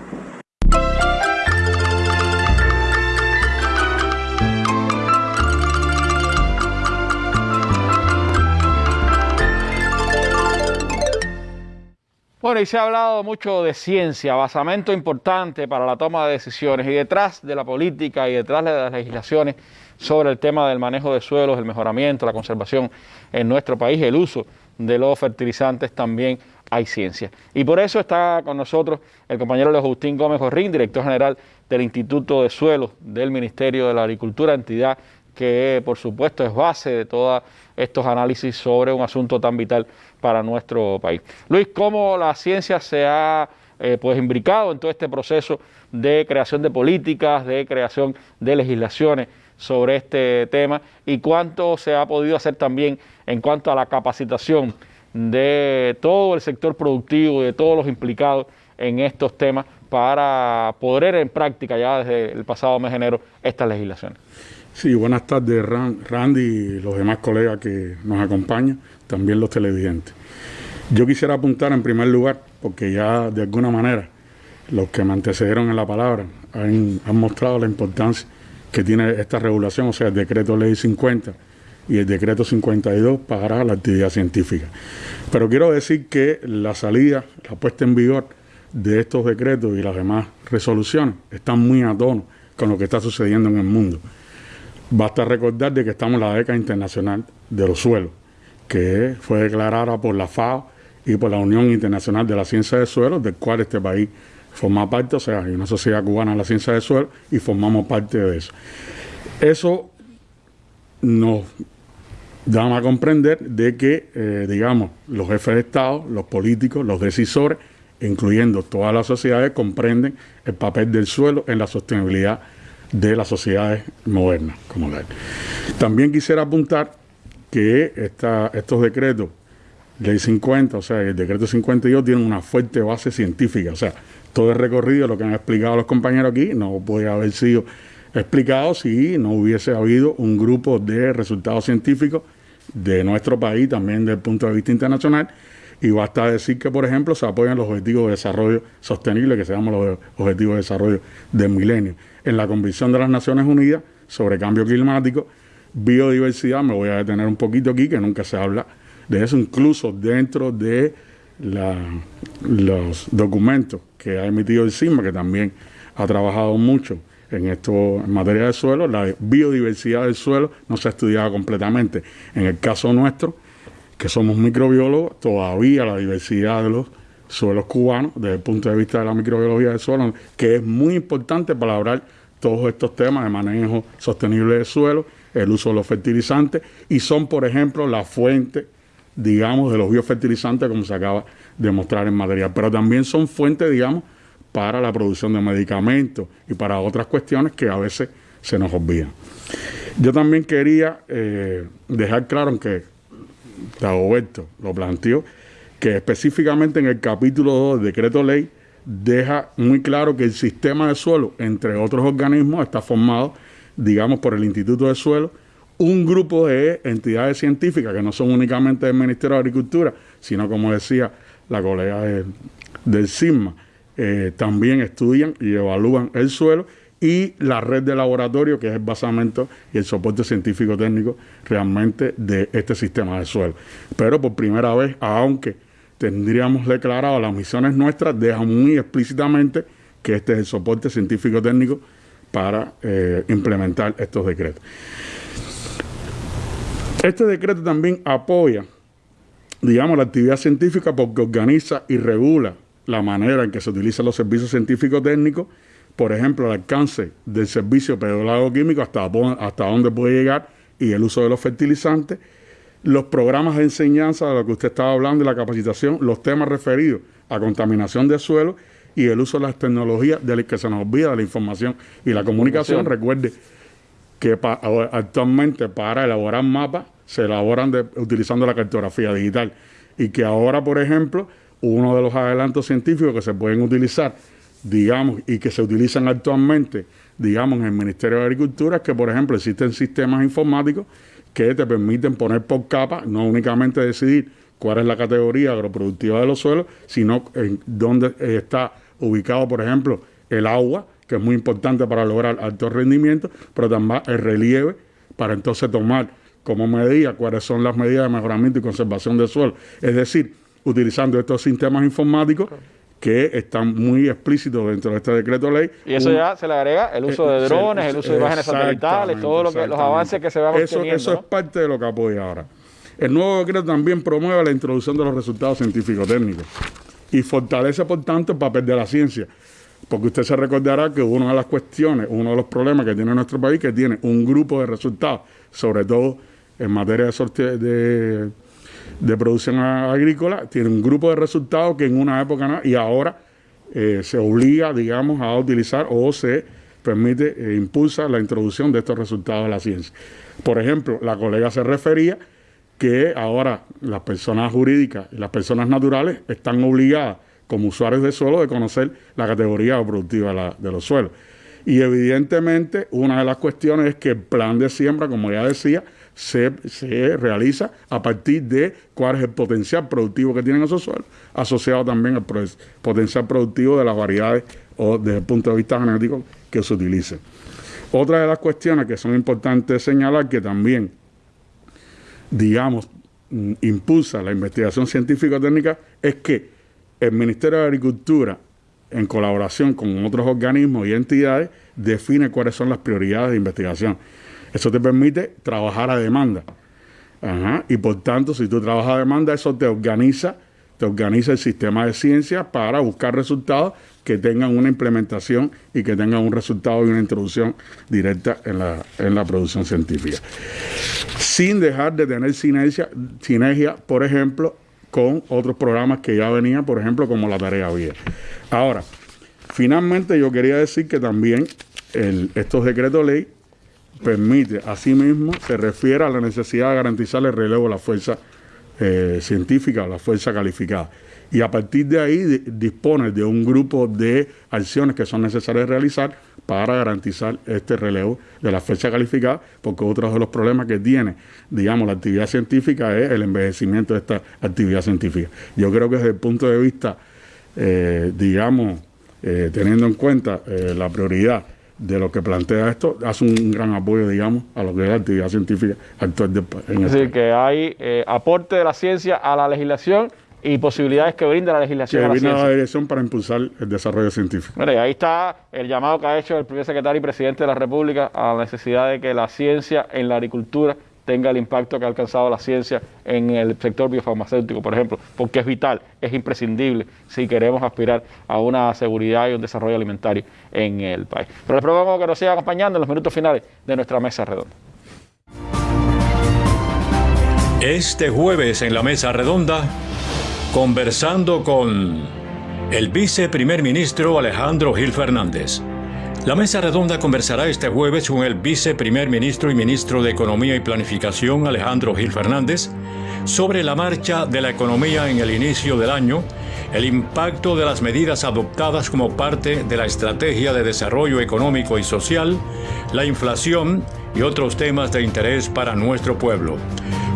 Bueno, y se ha hablado mucho de ciencia, basamento importante para la toma de decisiones y detrás de la política y detrás de las legislaciones sobre el tema del manejo de suelos, el mejoramiento, la conservación en nuestro país, el uso de los fertilizantes también hay ciencia. Y por eso está con nosotros el compañero Leo Agustín Gómez Jorrín, director general del Instituto de Suelos del Ministerio de la Agricultura, entidad que por supuesto es base de todos estos análisis sobre un asunto tan vital para nuestro país. Luis, ¿cómo la ciencia se ha eh, pues imbricado en todo este proceso de creación de políticas, de creación de legislaciones sobre este tema y cuánto se ha podido hacer también en cuanto a la capacitación de todo el sector productivo de todos los implicados en estos temas para poner en práctica ya desde el pasado mes de enero estas legislaciones. Sí, buenas tardes Randy y los demás colegas que nos acompañan, también los televidentes. Yo quisiera apuntar en primer lugar, porque ya de alguna manera los que me antecedieron en la palabra han, han mostrado la importancia que tiene esta regulación, o sea, el decreto ley 50 y el decreto 52 para la actividad científica. Pero quiero decir que la salida, la puesta en vigor de estos decretos y las demás resoluciones están muy a tono con lo que está sucediendo en el mundo. Basta recordar de que estamos en la década internacional de los suelos, que fue declarada por la FAO y por la Unión Internacional de la Ciencia de Suelos, del cual este país forma parte, o sea, hay una sociedad cubana de la ciencia de suelo y formamos parte de eso. Eso nos da a comprender de que, eh, digamos, los jefes de Estado, los políticos, los decisores, incluyendo todas las sociedades, comprenden el papel del suelo en la sostenibilidad de las sociedades modernas como tal. También quisiera apuntar que estos decretos, ley 50, o sea, el decreto 52, tienen una fuerte base científica, o sea, todo el recorrido, lo que han explicado los compañeros aquí, no puede haber sido explicado si no hubiese habido un grupo de resultados científicos de nuestro país, también desde el punto de vista internacional, y basta decir que, por ejemplo, se apoyan los objetivos de desarrollo sostenible, que se llaman los objetivos de desarrollo del milenio. En la Convención de las Naciones Unidas sobre cambio climático, biodiversidad, me voy a detener un poquito aquí, que nunca se habla de eso, incluso dentro de los documentos que ha emitido el CISMA, que también ha trabajado mucho en esto en materia de suelo, la biodiversidad del suelo no se ha estudiado completamente. En el caso nuestro, que somos microbiólogos, todavía la diversidad de los suelos cubanos, desde el punto de vista de la microbiología del suelo, que es muy importante para hablar todos estos temas de manejo sostenible del suelo, el uso de los fertilizantes, y son, por ejemplo, la fuente, digamos, de los biofertilizantes, como se acaba de mostrar en material, pero también son fuentes, digamos, para la producción de medicamentos y para otras cuestiones que a veces se nos olvidan. Yo también quería eh, dejar claro que Dagoberto lo planteó, que específicamente en el capítulo 2 del decreto ley deja muy claro que el sistema de suelo, entre otros organismos, está formado, digamos, por el Instituto de Suelo, un grupo de entidades científicas que no son únicamente del Ministerio de Agricultura, sino, como decía la colega del CISMA, eh, también estudian y evalúan el suelo y la red de laboratorio, que es el basamento y el soporte científico técnico realmente de este sistema de suelo. Pero por primera vez, aunque tendríamos declarado las misiones nuestras, deja muy explícitamente que este es el soporte científico técnico para eh, implementar estos decretos. Este decreto también apoya, digamos, la actividad científica porque organiza y regula la manera en que se utilizan los servicios científicos técnicos por ejemplo, el alcance del servicio químico, hasta, hasta dónde puede llegar y el uso de los fertilizantes, los programas de enseñanza de lo que usted estaba hablando y la capacitación, los temas referidos a contaminación de suelo y el uso de las tecnologías de que se nos olvida de la información y la comunicación. Recuerde que actualmente para elaborar mapas se elaboran utilizando la cartografía digital. Y que ahora, por ejemplo, uno de los adelantos científicos que se pueden utilizar digamos, y que se utilizan actualmente, digamos, en el Ministerio de Agricultura, que por ejemplo existen sistemas informáticos que te permiten poner por capa, no únicamente decidir cuál es la categoría agroproductiva de los suelos, sino en dónde está ubicado, por ejemplo, el agua, que es muy importante para lograr alto rendimiento, pero también el relieve, para entonces tomar como medida cuáles son las medidas de mejoramiento y conservación del suelo. Es decir, utilizando estos sistemas informáticos, que están muy explícitos dentro de este decreto ley. Y eso ya se le agrega el uso de eh, drones, el uso de imágenes satelitales, todos lo los avances que se van eso, Eso es parte de lo que apoya ahora. El nuevo decreto también promueve la introducción de los resultados científicos técnicos y fortalece, por tanto, el papel de la ciencia. Porque usted se recordará que una de las cuestiones, uno de los problemas que tiene nuestro país, que tiene un grupo de resultados, sobre todo en materia de, de de producción agrícola, tiene un grupo de resultados que en una época y ahora eh, se obliga, digamos, a utilizar o se permite, e impulsa la introducción de estos resultados de la ciencia. Por ejemplo, la colega se refería que ahora las personas jurídicas y las personas naturales están obligadas como usuarios de suelo de conocer la categoría productiva de, los suelos. Y evidentemente una de las cuestiones es que el plan de siembra, como ya decía, se, realiza a partir de cuál es el potencial productivo que tienen esos suelos, asociado también al potencial productivo de las variedades o desde el punto de vista genético que se utilicen. Otra de las cuestiones que son importantes señalar que también, digamos, mm, impulsa la investigación científico-técnica es que el Ministerio de Agricultura, en colaboración con otros organismos y entidades, define cuáles son las prioridades de investigación. Eso te permite trabajar a demanda. Y por tanto, si tú trabajas a demanda, eso te organiza, te organiza el sistema de ciencia para buscar resultados que tengan una implementación y que tengan un resultado y una introducción directa en la, en la producción científica. Sin dejar de tener sinergia, sinergia, por ejemplo, con otros programas que ya venían, por ejemplo, como la tarea vía. Ahora, finalmente yo quería decir que también estos decretos ley permite, asimismo, se refiere a la necesidad de garantizar el relevo de la fuerza eh, científica la fuerza calificada y a partir de ahí dispone de un grupo de acciones que son necesarias realizar para garantizar este relevo de la fecha calificada, porque otro de los problemas que tiene, digamos, la actividad científica es el envejecimiento de esta actividad científica. Yo creo que desde el punto de vista, eh, digamos, eh, teniendo en cuenta la prioridad de lo que plantea esto, hace un gran apoyo, digamos, a lo que es la actividad científica actual. De, en es decir, que hay aporte de la ciencia a la legislación y posibilidades que brinda la legislación. Que a la, brinda la dirección para impulsar el desarrollo científico. Mire, ahí está el llamado que ha hecho el primer secretario y presidente de la República a la necesidad de que la ciencia en la agricultura tenga el impacto que ha alcanzado la ciencia en el sector biofarmacéutico, por ejemplo, porque es vital, es imprescindible si queremos aspirar a una seguridad y un desarrollo alimentario en el país. Pero les propongo que nos siga acompañando en los minutos finales de nuestra mesa redonda. Este jueves en la mesa redonda Conversando con el viceprimer ministro Alejandro Gil Fernández. La mesa redonda conversará este jueves con el viceprimer ministro y ministro de Economía y Planificación Alejandro Gil Fernández sobre la marcha de la economía en el inicio del año, el impacto de las medidas adoptadas como parte de la estrategia de desarrollo económico y social, la inflación y otros temas de interés para nuestro pueblo.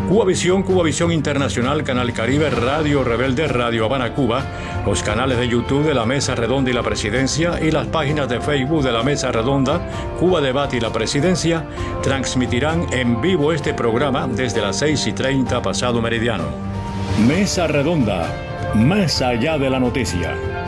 Cuba Visión, Cuba Visión Internacional, Canal Caribe, Radio Rebelde, Radio Habana, Cuba, los canales de YouTube de la Mesa Redonda y la Presidencia y las páginas de Facebook de la Mesa Redonda, Cuba Debate y la Presidencia transmitirán en vivo este programa desde las 6 y 30 pasado meridiano. Mesa Redonda, más allá de la noticia.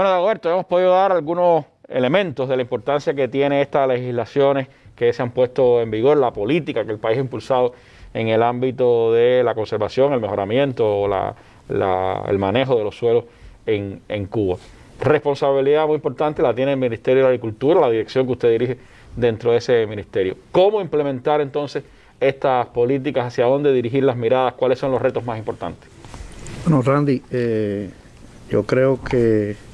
Bueno, Alberto, hemos podido dar algunos elementos de la importancia que tiene estas legislaciones que se han puesto en vigor, la política que el país ha impulsado en el ámbito de la conservación, el mejoramiento o el manejo de los suelos en, en Cuba. Responsabilidad muy importante la tiene el Ministerio de Agricultura, la dirección que usted dirige dentro de ese ministerio. ¿Cómo implementar entonces estas políticas? ¿Hacia dónde dirigir las miradas? ¿Cuáles son los retos más importantes? Bueno, Randy, eh, yo creo que